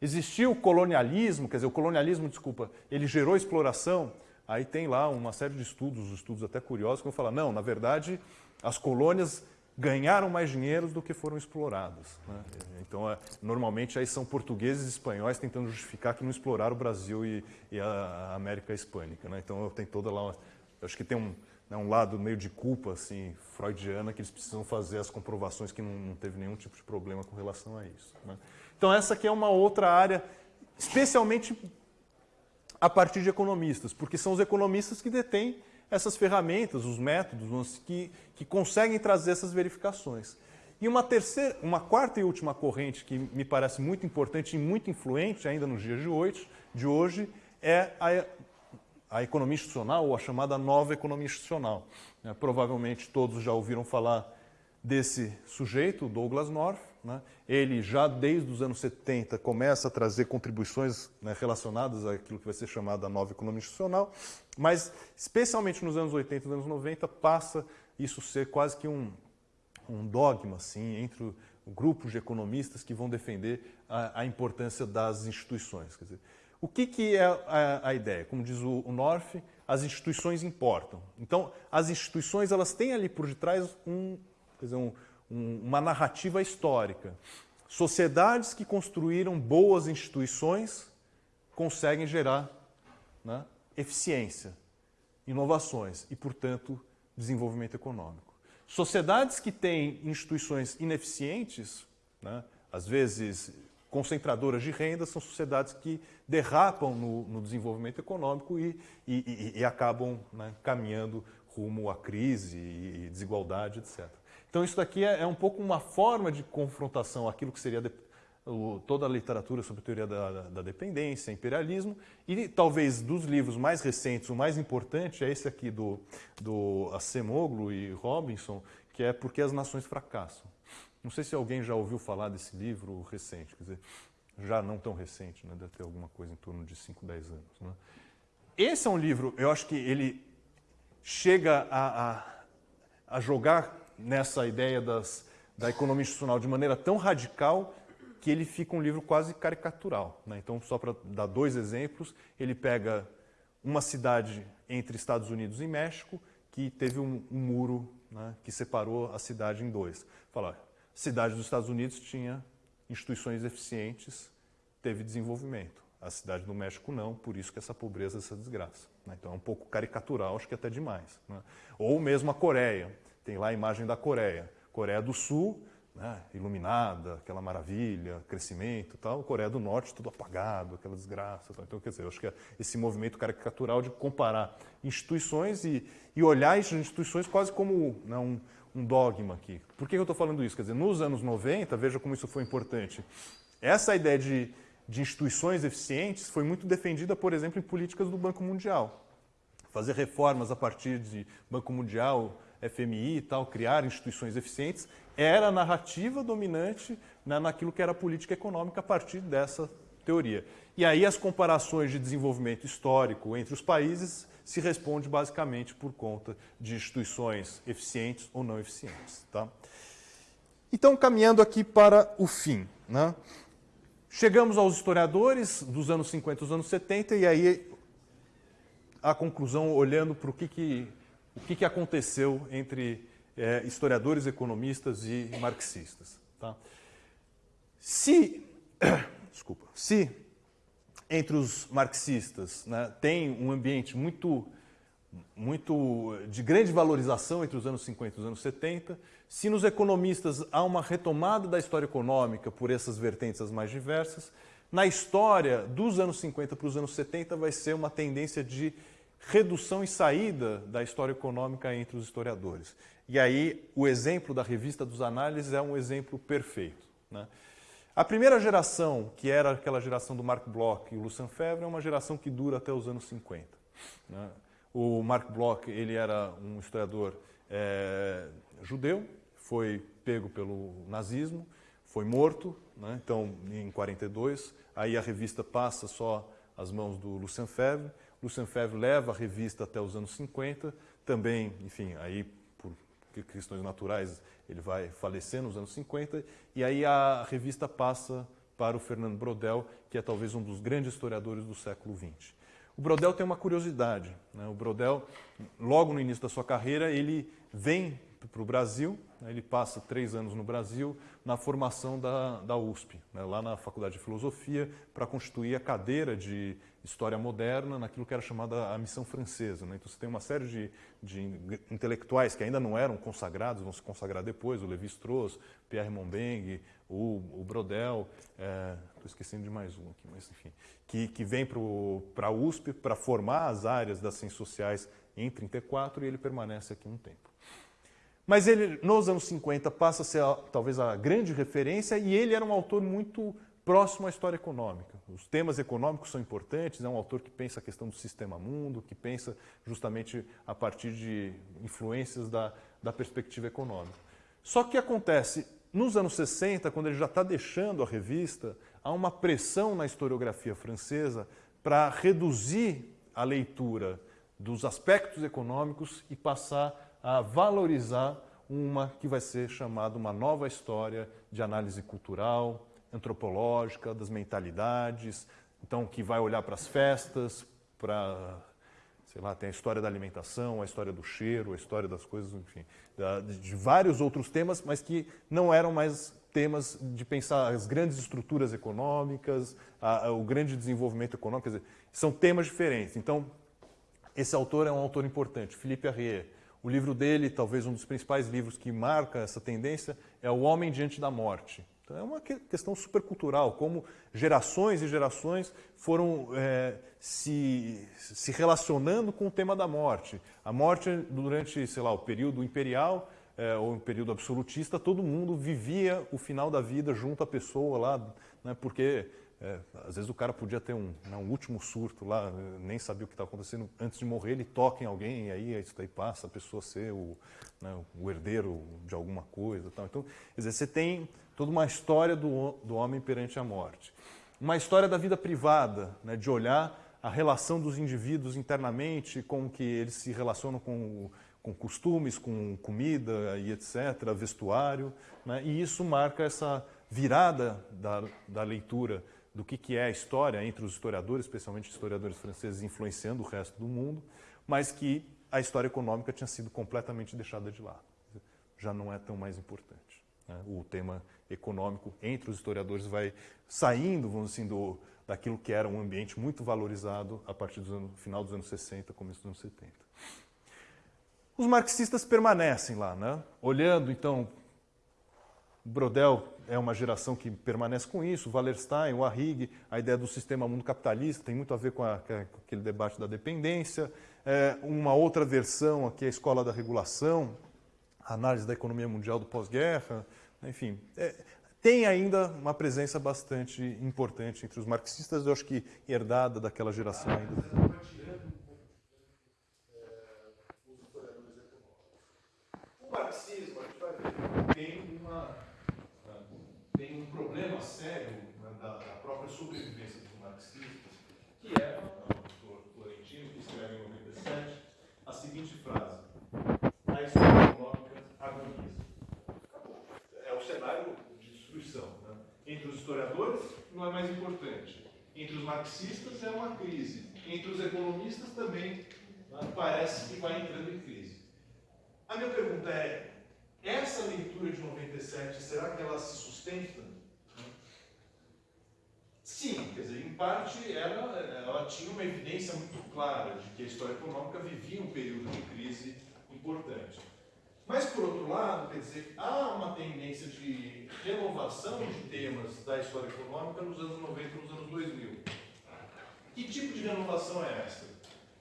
Existiu o colonialismo, quer dizer, o colonialismo, desculpa, ele gerou exploração? Aí tem lá uma série de estudos, estudos até curiosos, que vão falar, não, na verdade, as colônias ganharam mais dinheiro do que foram exploradas. Né? Então, é, normalmente, aí são portugueses e espanhóis tentando justificar que não exploraram o Brasil e, e a, América Hispânica. Né? Então, tem toda lá, uma, acho que tem um, né, um lado meio de culpa, assim, freudiana, que eles precisam fazer as comprovações que não, não teve nenhum tipo de problema com relação a isso. Né? Então, essa aqui é uma outra área, especialmente a partir de economistas, porque são os economistas que detêm essas ferramentas, os métodos que, que conseguem trazer essas verificações. E uma terceira, uma quarta e última corrente que me parece muito importante e muito influente ainda nos dias de hoje, de hoje é a, a economia institucional ou a chamada nova economia institucional. É, provavelmente todos já ouviram falar desse sujeito, Douglas North, né? Ele já desde os anos 70 começa a trazer contribuições né, relacionadas àquilo que vai ser chamada nova economia institucional, mas especialmente nos anos 80 e nos anos 90 passa isso ser quase que um, um dogma assim, entre grupos de economistas que vão defender a, a importância das instituições. Quer dizer, o que, que é a, a, ideia? Como diz o, o North, as instituições importam. Então, as instituições elas têm ali por detrás um, dizer, um, um, uma narrativa histórica. Sociedades que construíram boas instituições conseguem gerar né, eficiência, inovações e, portanto, desenvolvimento econômico. Sociedades que têm instituições ineficientes, né, às vezes concentradoras de renda, são sociedades que derrapam no, no desenvolvimento econômico e, e, e, e acabam né, caminhando rumo à crise e desigualdade, etc. Então isso daqui é, é um pouco uma forma de confrontação àquilo que seria de, o, toda a literatura sobre teoria da, da, da, dependência, imperialismo, e talvez dos livros mais recentes, o mais importante é esse aqui do, do Acemoglu e Robinson, que é Porque as Nações Fracassam. Não sei se alguém já ouviu falar desse livro recente, quer dizer, já não tão recente, né? deve ter alguma coisa em torno de 5, 10 anos. Né? Esse é um livro, eu acho que ele chega a, a, a jogar nessa ideia das, da economia institucional de maneira tão radical que ele fica um livro quase caricatural. Né? Então, só para dar dois exemplos, ele pega uma cidade entre Estados Unidos e México que teve um, um muro né, que separou a cidade em dois. Fala, cidade dos Estados Unidos tinha instituições eficientes, teve desenvolvimento. A cidade do México não, por isso que essa pobreza, essa desgraça. Né? Então é um pouco caricatural, acho que até demais. Né? Ou mesmo a Coreia. Tem lá a imagem da Coreia. Coreia do Sul, né, iluminada, aquela maravilha, crescimento tal. Coreia do Norte, tudo apagado, aquela desgraça. Tal. Então, quer dizer, acho que é esse movimento caricatural de comparar instituições e, e olhar as instituições quase como né, um, um dogma aqui. Por que eu estou falando isso? Quer dizer, nos anos 90, veja como isso foi importante. Essa ideia de, de instituições eficientes foi muito defendida, por exemplo, em políticas do Banco Mundial. Fazer reformas a partir de Banco Mundial, FMI e tal, criar instituições eficientes, era a narrativa dominante né, naquilo que era a política econômica a partir dessa teoria. E aí as comparações de desenvolvimento histórico entre os países se responde basicamente por conta de instituições eficientes ou não eficientes. Tá? Então, caminhando aqui para o fim. Né? Chegamos aos historiadores dos anos 50 e dos anos 70, e aí a conclusão olhando para o que, que, o que, que aconteceu entre é, historiadores, economistas e marxistas. Tá? Se, desculpa, se entre os marxistas né, tem um ambiente muito, muito de grande valorização entre os anos 50 e os anos 70, se nos economistas há uma retomada da história econômica por essas vertentes as mais diversas, na história dos anos 50 para os anos 70 vai ser uma tendência de redução e saída da história econômica entre os historiadores. E aí o exemplo da revista dos análises é um exemplo perfeito. Né? A primeira geração, que era aquela geração do Mark Bloch e o Lucien Febvre, é uma geração que dura até os anos 50. Né? O Mark Bloch ele era um historiador é, judeu, foi pego pelo nazismo, foi morto, né? então em 42, aí a revista passa só às mãos do Lucien Febvre, Lucien Febvre leva a revista até os anos 50, também, enfim, aí por questões naturais ele vai falecer nos anos 50, e aí a revista passa para o Fernando Brodel, que é talvez um dos grandes historiadores do século XX. O Brodel tem uma curiosidade. Né? O Brodel, logo no início da sua carreira, ele vem para o Brasil, né? ele passa três anos no Brasil na formação da, da USP, né? lá na Faculdade de Filosofia, para constituir a cadeira de História Moderna naquilo que era chamada a Missão Francesa. Né? Então você tem uma série de, de, intelectuais que ainda não eram consagrados, vão se consagrar depois, o Levi-Strauss, Pierre Montbeng, o, o Brodel, estou é, esquecendo de mais um aqui, mas enfim, que, que vem para a USP para formar as áreas das ciências sociais em 34 e ele permanece aqui um tempo. Mas ele, nos anos 50, passa a ser talvez a grande referência e ele era um autor muito próximo à história econômica. Os temas econômicos são importantes, é um autor que pensa a questão do sistema mundo, que pensa justamente a partir de influências da, da perspectiva econômica. Só que acontece, nos anos 60, quando ele já está deixando a revista, há uma pressão na historiografia francesa para reduzir a leitura dos aspectos econômicos e passar a valorizar uma que vai ser chamada uma nova história de análise cultural, antropológica, das mentalidades, então que vai olhar para as festas, para, sei lá, tem a história da alimentação, a história do cheiro, a história das coisas, enfim, de vários outros temas, mas que não eram mais temas de pensar as grandes estruturas econômicas, a, a, o grande desenvolvimento econômico, quer dizer, são temas diferentes. Então, esse autor é um autor importante, Philippe Arrier, o livro dele, talvez um dos principais livros que marca essa tendência, é O Homem Diante da Morte. Então, é uma questão supercultural, como gerações e gerações foram é, se, se relacionando com o tema da morte. A morte, durante, sei lá, o período imperial é, ou o período absolutista, todo mundo vivia o final da vida junto à pessoa lá, né, porque é, às vezes o cara podia ter um, né, um último surto lá, nem sabia o que estava acontecendo. Antes de morrer, ele toca em alguém e aí isso daí passa a pessoa ser o, né, o herdeiro de alguma coisa. Tal. Então, quer dizer, você tem toda uma história do, do homem perante a morte. Uma história da vida privada, né, de olhar a relação dos indivíduos internamente, como que eles se relacionam com, com costumes, com comida e etc., vestuário. Né, e isso marca essa virada da, da leitura do que, que é a história entre os historiadores, especialmente historiadores franceses, influenciando o resto do mundo, mas que a história econômica tinha sido completamente deixada de lado. Já não é tão mais importante. Né? O tema econômico entre os historiadores vai saindo, vamos assim, do, daquilo que era um ambiente muito valorizado a partir do ano, final dos anos 60, começo dos anos 70. Os marxistas permanecem lá, né? olhando então Brodel é uma geração que permanece com isso, Wallerstein, o Arrighi, a ideia do sistema mundo capitalista tem muito a ver com, a, com aquele debate da dependência. É, uma outra versão aqui é a escola da regulação, a análise da economia mundial do pós-guerra, enfim. É, tem ainda uma presença bastante importante entre os marxistas, eu acho que herdada daquela geração ainda. O marxismo, a gente vai ver, tem um problema sério né, da, própria sobrevivência dos marxistas, que é, Florentino, que escreve em 97, a seguinte frase: A história econômica agoniza. Acabou. É o cenário de destruição. Né? Entre os historiadores, não é mais importante. Entre os marxistas é uma crise. Entre os economistas também né, parece que vai entrando em crise. A minha pergunta é: essa leitura de 97, será que ela se sustenta? Sim, quer dizer, em parte ela, ela tinha uma evidência muito clara de que a história econômica vivia um período de crise importante. Mas, por outro lado, quer dizer, há uma tendência de renovação de temas da história econômica nos anos 90 e nos anos 2000. Que tipo de renovação é essa?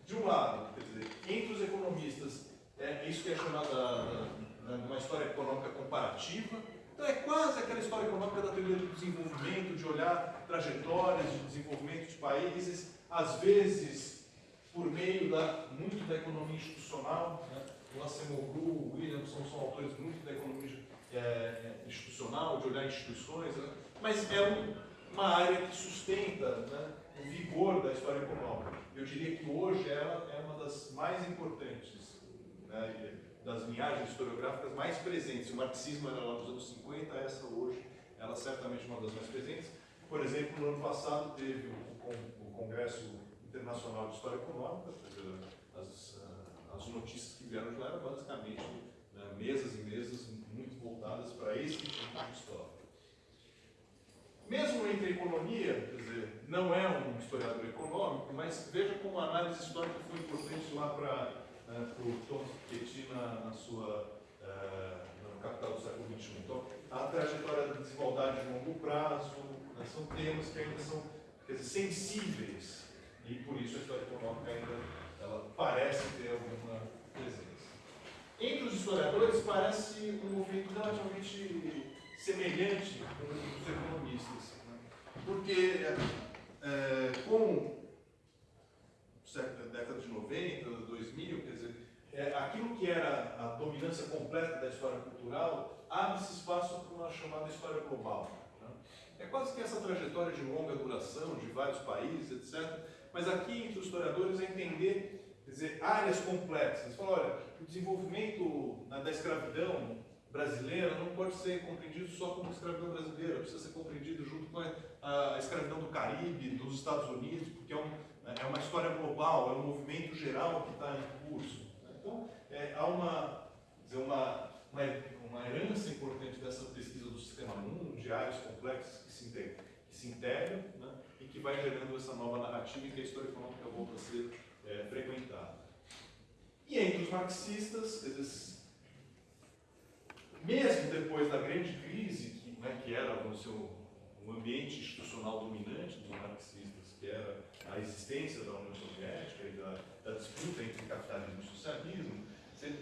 De um lado, quer dizer, entre os economistas, é isso que é chamado de uma história econômica comparativa. Então, é quase aquela história econômica da teoria do desenvolvimento, de olhar trajetórias de desenvolvimento de países, às vezes por meio da, muito da economia institucional. Né? O Acemoglu, o Williamson são autores muito da economia é, é, institucional, de olhar instituições, né? mas é um, uma área que sustenta né, o vigor da história econômica. Eu diria que hoje ela é uma das mais importantes, né, das linhagens historiográficas mais presentes. O marxismo era lá nos anos 50, essa hoje, ela certamente é uma das mais presentes. Por exemplo, no ano passado teve o Congresso Internacional de História Econômica, as, as notícias que vieram de lá eram basicamente né, mesas e mesas muito voltadas para esse tipo de história. Mesmo entre economia, quer dizer, não é um historiador econômico, mas veja como a análise histórica foi importante lá para né, o Tom Piketty na, na sua uh, no Capital do século XXI. Então, a trajetória da desigualdade de longo prazo, né, são temas que ainda são dizer, sensíveis e por isso a história econômica ainda ela parece ter alguma presença. Entre os historiadores parece um movimento relativamente semelhante com os economistas, né? porque é, com a década de 90, 2000, quer dizer, é, aquilo que era a dominância completa da história cultural abre-se espaço para uma chamada história global. Né? É quase que essa trajetória de longa duração de vários países, etc. Mas aqui, entre os historiadores, é entender dizer, áreas complexas. Fala, olha, o desenvolvimento da escravidão brasileira não pode ser compreendido só como escravidão brasileira, precisa ser compreendido junto com a, escravidão do Caribe, dos Estados Unidos, porque é, um, é uma história global, é um movimento geral que está em curso. Então, é, há uma, dizer, uma, uma, uma herança importante dessa pesquisa do sistema mundo, de áreas complexas que se integram, que se integram né, e que vai gerando essa nova narrativa em que a história econômica volta a ser é, frequentada. E entre os marxistas, eles, mesmo depois da grande crise, que, né, que era o seu, um ambiente institucional dominante dos marxistas, que era a existência da União Soviética e da, da disputa entre capitalismo e socialismo, você,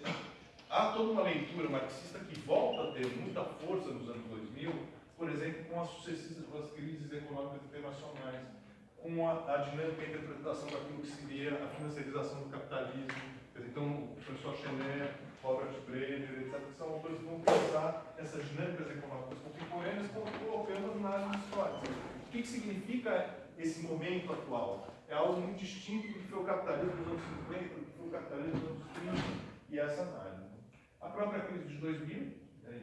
há toda uma leitura marxista que volta a ter muita força nos anos 2000, por exemplo, com as sucessivas crises econômicas internacionais, com a, a dinâmica e a interpretação daquilo que seria a financiarização do capitalismo, então, o professor Chenet, Robert Brenner, etc., que são autores que vão pensar essas dinâmicas econômicas contemporâneas colocando análises históricas. O que, que significa esse momento atual? É algo muito distinto do que foi o capitalismo dos anos 50, do que foi o capitalismo dos anos 30 e essa análise. A própria crise de 2000, né,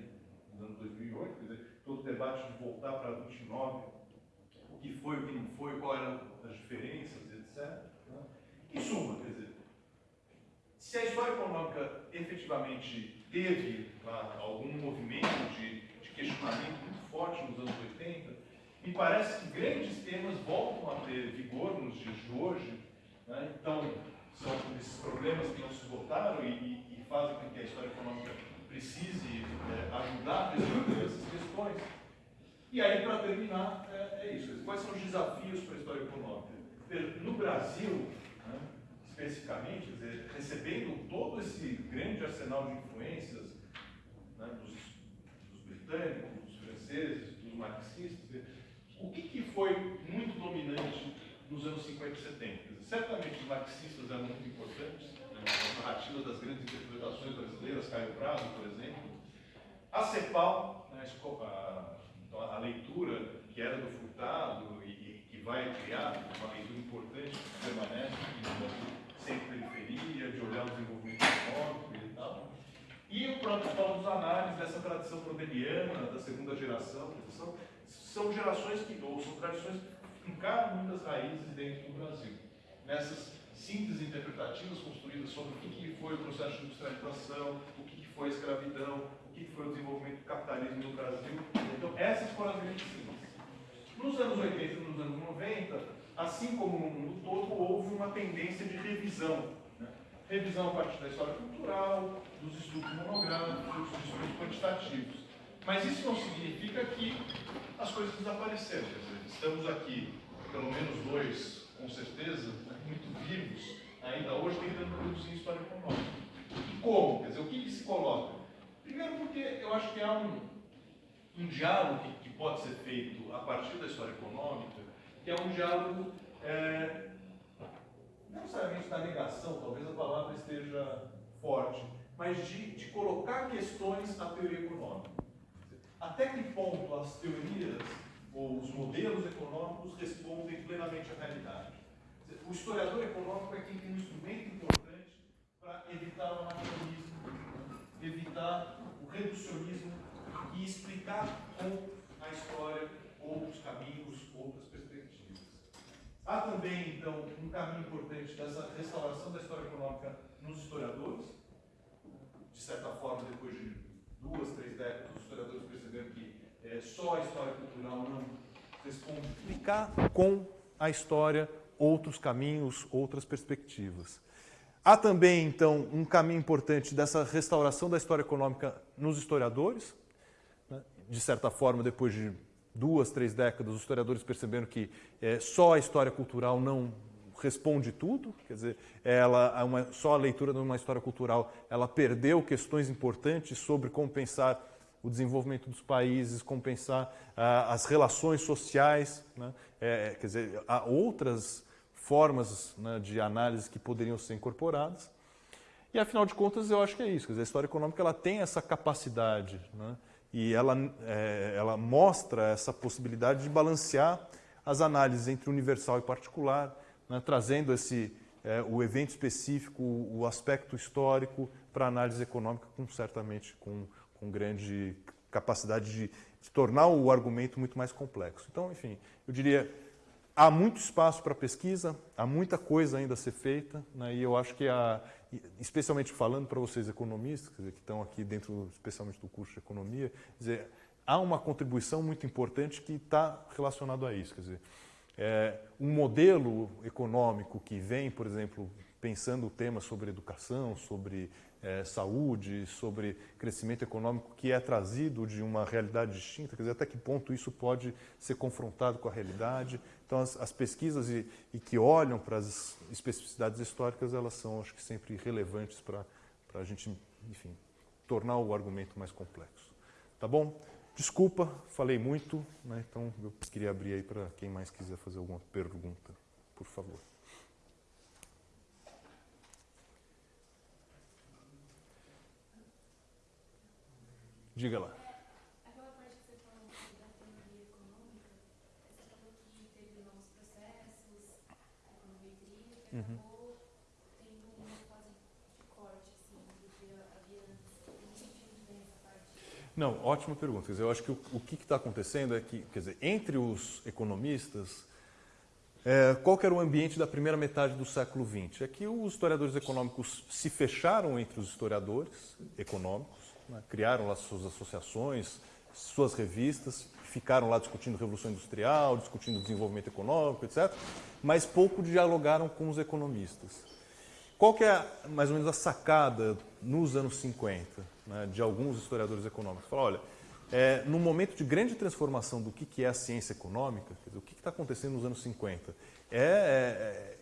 nos anos 2008, quer dizer, todo o debate de voltar para 29, o que foi, o que não foi, quais eram as diferenças, etc. Né? Em suma, quer dizer, se a história econômica efetivamente teve lá, algum movimento de, de, questionamento muito forte nos anos 80, me parece que grandes temas voltam a ter vigor nos dias de hoje. Né? Então, são esses problemas que não se esgotaram e, e, e, fazem com que a história econômica precise é, ajudar a resolver essas questões. E aí, para terminar, é, é, isso. Quais são os desafios para a história econômica? No Brasil, especificamente, dizer, recebendo todo esse grande arsenal de influências né, dos, dos, britânicos, dos franceses, dos marxistas, o que, que foi muito dominante nos anos 50 e 70? Dizer, certamente os marxistas eram muito importantes, né, as das grandes interpretações brasileiras, Caio Prado, por exemplo. A CEPAL, né, a, então, a, leitura que era do Furtado e, e que vai criar uma leitura importante que permanece no Brasil, sem periferia, de olhar o desenvolvimento econômico e tal. E o próprio Paulo Análises, dessa tradição prodeliana, da segunda geração, são, são gerações que, ou são tradições que fincaram muitas raízes dentro do Brasil. Nessas sínteses interpretativas construídas sobre o que foi o processo de industrialização, o que foi a escravidão, o que foi o desenvolvimento do capitalismo no Brasil. Então, essas foram as grandes. Nos anos 80 e nos anos 90, assim como no mundo todo, houve uma tendência de revisão. Né? Revisão a partir da história cultural, dos estudos monográficos, dos estudos quantitativos. Mas isso não significa que as coisas desapareceram. Dizer, estamos aqui, pelo menos dois, com certeza, né, muito vivos, ainda hoje tentando produzir história econômica. E como? Quer dizer, o que, que se coloca? Primeiro porque eu acho que há um, um diálogo que, que, pode ser feito a partir da história econômica, é um diálogo é, não necessariamente da negação, talvez a palavra esteja forte, mas de, de colocar questões à teoria econômica. Até que ponto as teorias ou os modelos econômicos respondem plenamente à realidade? O historiador econômico é quem tem um instrumento importante para evitar o anacronismo, evitar o reducionismo e explicar com a história outros caminhos, outras. Há também, então, um caminho importante dessa restauração da história econômica nos historiadores. De certa forma, depois de duas, três décadas, os historiadores perceberam que é, só a história cultural não responde. Explicar com a história outros caminhos, outras perspectivas. Há também, então, um caminho importante dessa restauração da história econômica nos historiadores. Né? De certa forma, depois de duas, três décadas, os historiadores perceberam que é, só a história cultural não responde tudo, quer dizer, ela, uma, só a leitura de uma história cultural, ela perdeu questões importantes sobre como pensar o desenvolvimento dos países, como pensar ah, as relações sociais, né? é, quer dizer, há outras formas né, de análise que poderiam ser incorporadas. E afinal de contas, eu acho que é isso. Quer dizer, a história econômica ela tem essa capacidade né, e ela, é, ela mostra essa possibilidade de balancear as análises entre universal e particular, né, trazendo esse, é, o evento específico, o aspecto histórico para a análise econômica, com, certamente com, com grande capacidade de, de tornar o argumento muito mais complexo. Então, enfim, eu diria há muito espaço para pesquisa, há muita coisa ainda a ser feita, né, e eu acho que, há, especialmente falando para vocês economistas, dizer, que estão aqui dentro, especialmente do curso de economia, dizer, há uma contribuição muito importante que está relacionado a isso. Quer dizer, é, um modelo econômico que vem, por exemplo, pensando o tema sobre educação, sobre é, saúde, sobre crescimento econômico que é trazido de uma realidade distinta, quer dizer, até que ponto isso pode ser confrontado com a realidade. Então, as, as pesquisas e, e, que olham para as especificidades históricas, elas são, acho que, sempre relevantes para a gente, enfim, tornar o argumento mais complexo. Tá bom? Desculpa, falei muito, né? então eu queria abrir aí para quem mais quiser fazer alguma pergunta, por favor. Diga lá. Aquela parte que você falou da teoria econômica, você falou que teve novos processos, econometria, que uhum. acabou tendo uma fase de corte, assim, do essa parte. Não, ótima pergunta. Quer dizer, eu acho que o, o que está acontecendo é que, quer dizer, entre os economistas, é, qual era o ambiente da primeira metade do século XX? É que os historiadores econômicos se fecharam entre os historiadores econômicos, né? criaram lá suas associações, suas revistas, ficaram lá discutindo Revolução Industrial, discutindo desenvolvimento econômico, etc., mas pouco dialogaram com os economistas. Qual que é mais ou menos a sacada nos anos 50 né, de alguns historiadores econômicos? Fala, olha, é, no momento de grande transformação do que, que é a ciência econômica, dizer, o que está acontecendo nos anos 50? É, é,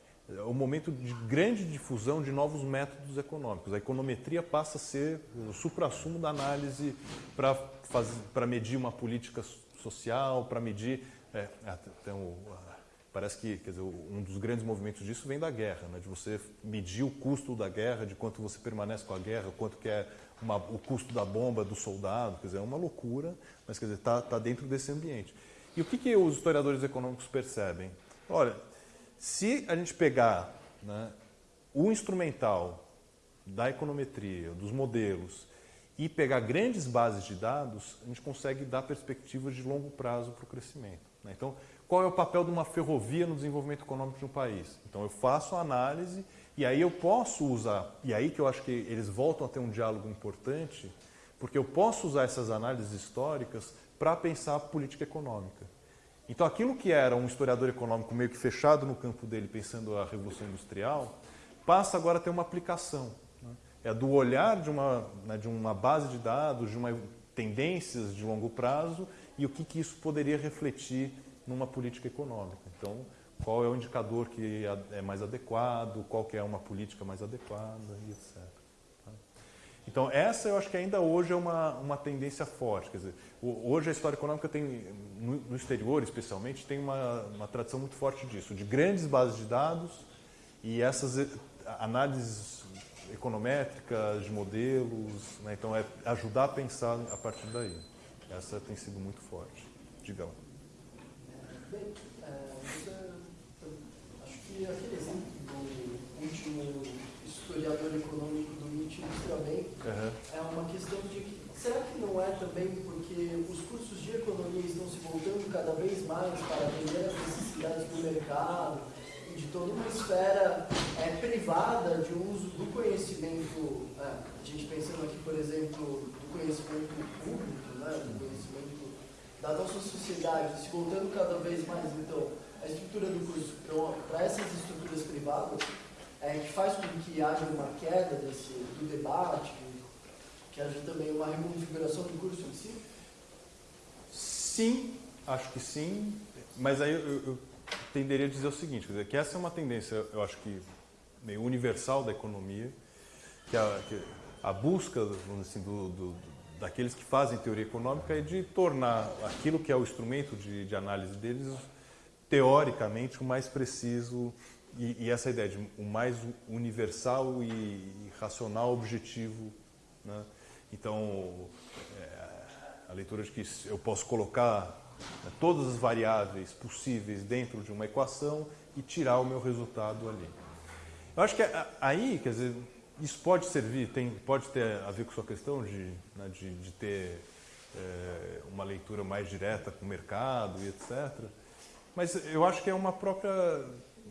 o momento de grande difusão de novos métodos econômicos. A econometria passa a ser o supra-sumo da análise para medir uma política social, para medir. É, então, parece que dizer, um dos grandes movimentos disso vem da guerra, né? de você medir o custo da guerra, de quanto você permanece com a guerra, quanto que é uma, o custo da bomba do soldado, quer dizer, é uma loucura, mas está tá dentro desse ambiente. E o que, que os historiadores econômicos percebem? Olha, se a gente pegar né, o instrumental da econometria, dos modelos, e pegar grandes bases de dados, a gente consegue dar perspectivas de longo prazo para o crescimento. Né? Então, qual é o papel de uma ferrovia no desenvolvimento econômico de um país? Então, eu faço a análise e aí eu posso usar, e aí que eu acho que eles voltam a ter um diálogo importante, porque eu posso usar essas análises históricas para pensar a política econômica. Então, aquilo que era um historiador econômico meio que fechado no campo dele, pensando a Revolução Industrial, passa agora a ter uma aplicação. Né? É do olhar de uma, né, de uma base de dados, de uma tendências de longo prazo e o que, que isso poderia refletir numa política econômica. Então, qual é o indicador que é mais adequado, qual que é uma política mais adequada e etc. Então, essa eu acho que ainda hoje é uma, uma tendência forte. Quer dizer, hoje a história econômica tem, no, exterior especialmente, tem uma, uma tradição muito forte disso, de grandes bases de dados e essas análises econométricas de modelos. Né? Então, é ajudar a pensar a partir daí. Essa tem sido muito forte. Diga lá. Bem, é, acho que aquele exemplo do último historiador econômico do Nietzsche ilustra bem, uhum. é uma questão de que, será que não é também porque os cursos de economia estão se voltando cada vez mais para atender as necessidades do mercado e de toda uma esfera é, privada de uso do conhecimento, é, a gente pensando aqui, por exemplo, do conhecimento público, né, do conhecimento da nossa sociedade se voltando cada vez mais, então, a estrutura do curso para essas estruturas privadas, é, que faz com que haja uma queda desse, do debate, que haja também uma reconfiguração do curso em si? Sim, acho que sim, mas aí eu, eu tenderia a dizer o seguinte, quer dizer, que essa é uma tendência, eu acho que meio universal da economia, que a, que a busca assim, do, do, daqueles que fazem teoria econômica é de tornar aquilo que é o instrumento de, de análise deles, teoricamente, o mais preciso e, e, essa ideia de o mais universal e, e racional objetivo. Né? Então, é, a leitura de que eu posso colocar né, todas as variáveis possíveis dentro de uma equação e tirar o meu resultado ali. Eu acho que aí, quer dizer, isso pode servir, tem, pode ter a ver com sua questão de, né, de, de, ter é, uma leitura mais direta com o mercado e etc. Mas eu acho que é uma própria,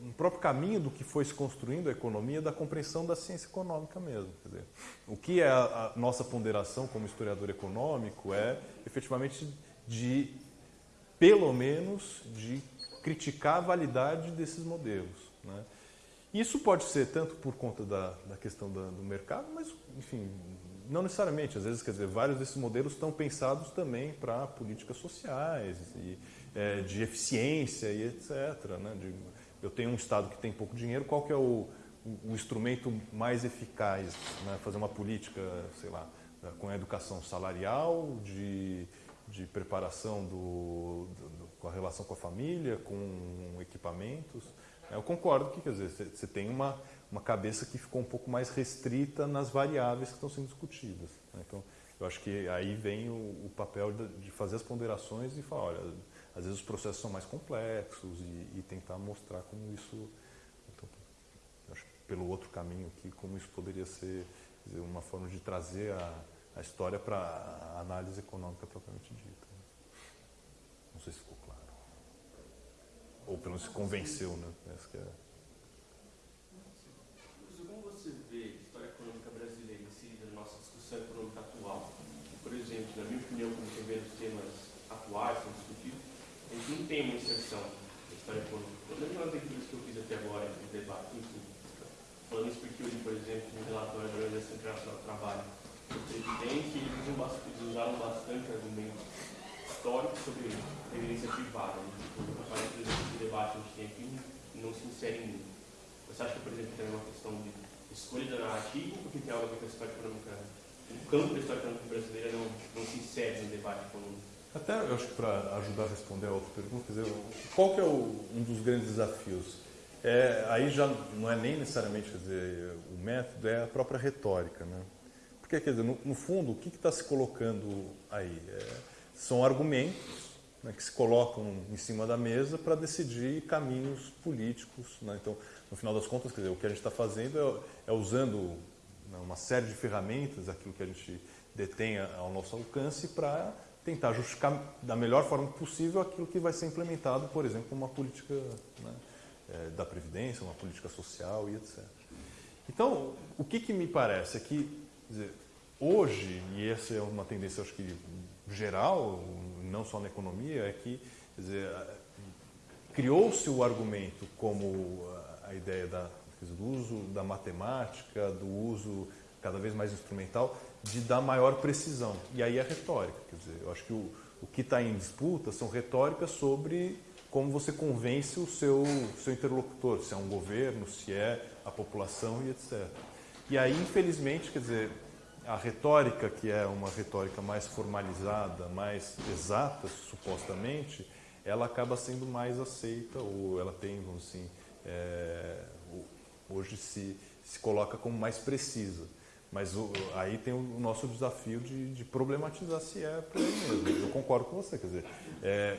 um próprio caminho do que foi se construindo a economia, da compreensão da ciência econômica mesmo. Dizer, o que é a, a, nossa ponderação como historiador econômico é efetivamente de, pelo menos, de criticar a validade desses modelos. Né? Isso pode ser tanto por conta da, da questão da, do mercado, mas, enfim, não necessariamente. Às vezes, quer dizer, vários desses modelos estão pensados também para políticas sociais, e, é, de eficiência e etc. Né? De, eu tenho um Estado que tem pouco dinheiro, qual que é o, o, instrumento mais eficaz? Né? Fazer uma política, sei lá, com a educação salarial, de, de preparação do, do, com a relação com a família, com equipamentos. Eu concordo que, quer dizer, você tem uma, uma cabeça que ficou um pouco mais restrita nas variáveis que estão sendo discutidas. Né? Então, eu acho que aí vem o, o papel de, fazer as ponderações e falar, olha, às vezes os processos são mais complexos e, e tentar mostrar como isso, então, acho pelo outro caminho aqui, como isso poderia ser dizer, uma forma de trazer a, a história para a análise econômica propriamente dita. Não sei se ficou ou pelo menos se convenceu, né? Essa que é... Como você vê a história econômica brasileira inserida nossa discussão econômica atual? Por exemplo, na minha opinião, como você vê os temas atuais gente não tem uma inserção da história econômica. Pelo menos leituras que eu fiz até agora, no debate, enfim. Falando isso porque li, por exemplo, um relatório da Organização Internacional do Trabalho do presidente, eles, usaram bastante argumentos históricos sobre previdência privada. Né? Tipo, aparece, por exemplo, esse debate a gente tem aqui não se insere muito. Você acha que, por exemplo, tem uma questão de escolha da narrativa, porque tem algo a ver com a história econômica, o campo da história econômica brasileira não, não se insere no debate econômico? Até, eu acho que para ajudar a responder a outra pergunta, quer dizer, qual que é o, um dos grandes desafios? É, aí já não é nem necessariamente dizer, o método, é a própria retórica. Né? Porque, quer dizer, no, no fundo, o que está se colocando aí? É, são argumentos né, que se colocam em cima da mesa para decidir caminhos políticos. Né? Então, no final das contas, quer dizer, o que a gente está fazendo é, é usando né, uma série de ferramentas, aquilo que a gente detém ao nosso alcance para tentar justificar da melhor forma possível aquilo que vai ser implementado, por exemplo, uma política né, é, da Previdência, uma política social e etc. Então, o que, que me parece é que, dizer, hoje, e essa é uma tendência, acho que geral, não só na economia, é que criou-se o argumento como a ideia da, do uso da matemática, do uso cada vez mais instrumental, de dar maior precisão. E aí é retórica. Quer dizer, eu acho que o, o que está em disputa são retóricas sobre como você convence o seu, seu interlocutor, se é um governo, se é a população e etc. E aí, infelizmente, quer dizer, a retórica, que é uma retórica mais formalizada, mais exata, supostamente, ela acaba sendo mais aceita, ou ela tem, vamos assim, é, hoje se, se coloca como mais precisa. Mas o, aí tem o nosso desafio de, de, problematizar se é aí mesmo. Eu concordo com você, quer dizer, é,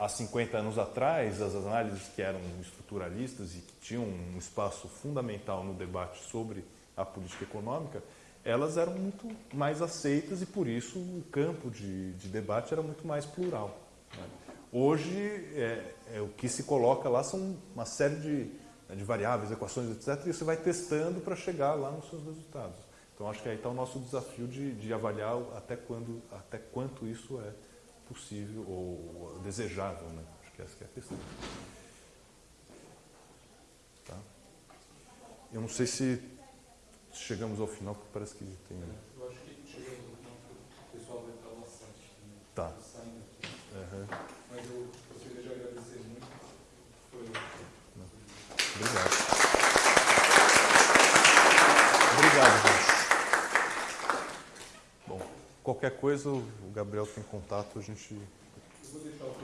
há 50 anos atrás, as análises que eram estruturalistas e que tinham um espaço fundamental no debate sobre a política econômica, elas eram muito mais aceitas e por isso o campo de, de debate era muito mais plural. Né? Hoje, é, é, o que se coloca lá são uma série de, de variáveis, equações, etc., e você vai testando para chegar lá nos seus resultados. Então acho que aí está o nosso desafio de, de avaliar até, quando, até quanto isso é possível ou desejável. Né? Acho que essa que é a questão. Tá? Eu não sei se chegamos ao final, porque parece que tem. Eu acho que chegamos ao final, o pessoal vai estar bastante. Tá. Saindo aqui. Uhum. Mas eu gostaria de agradecer muito. Foi... Obrigado. Obrigado, gente. Qualquer coisa, o Gabriel tem contato, a gente. Eu vou deixar o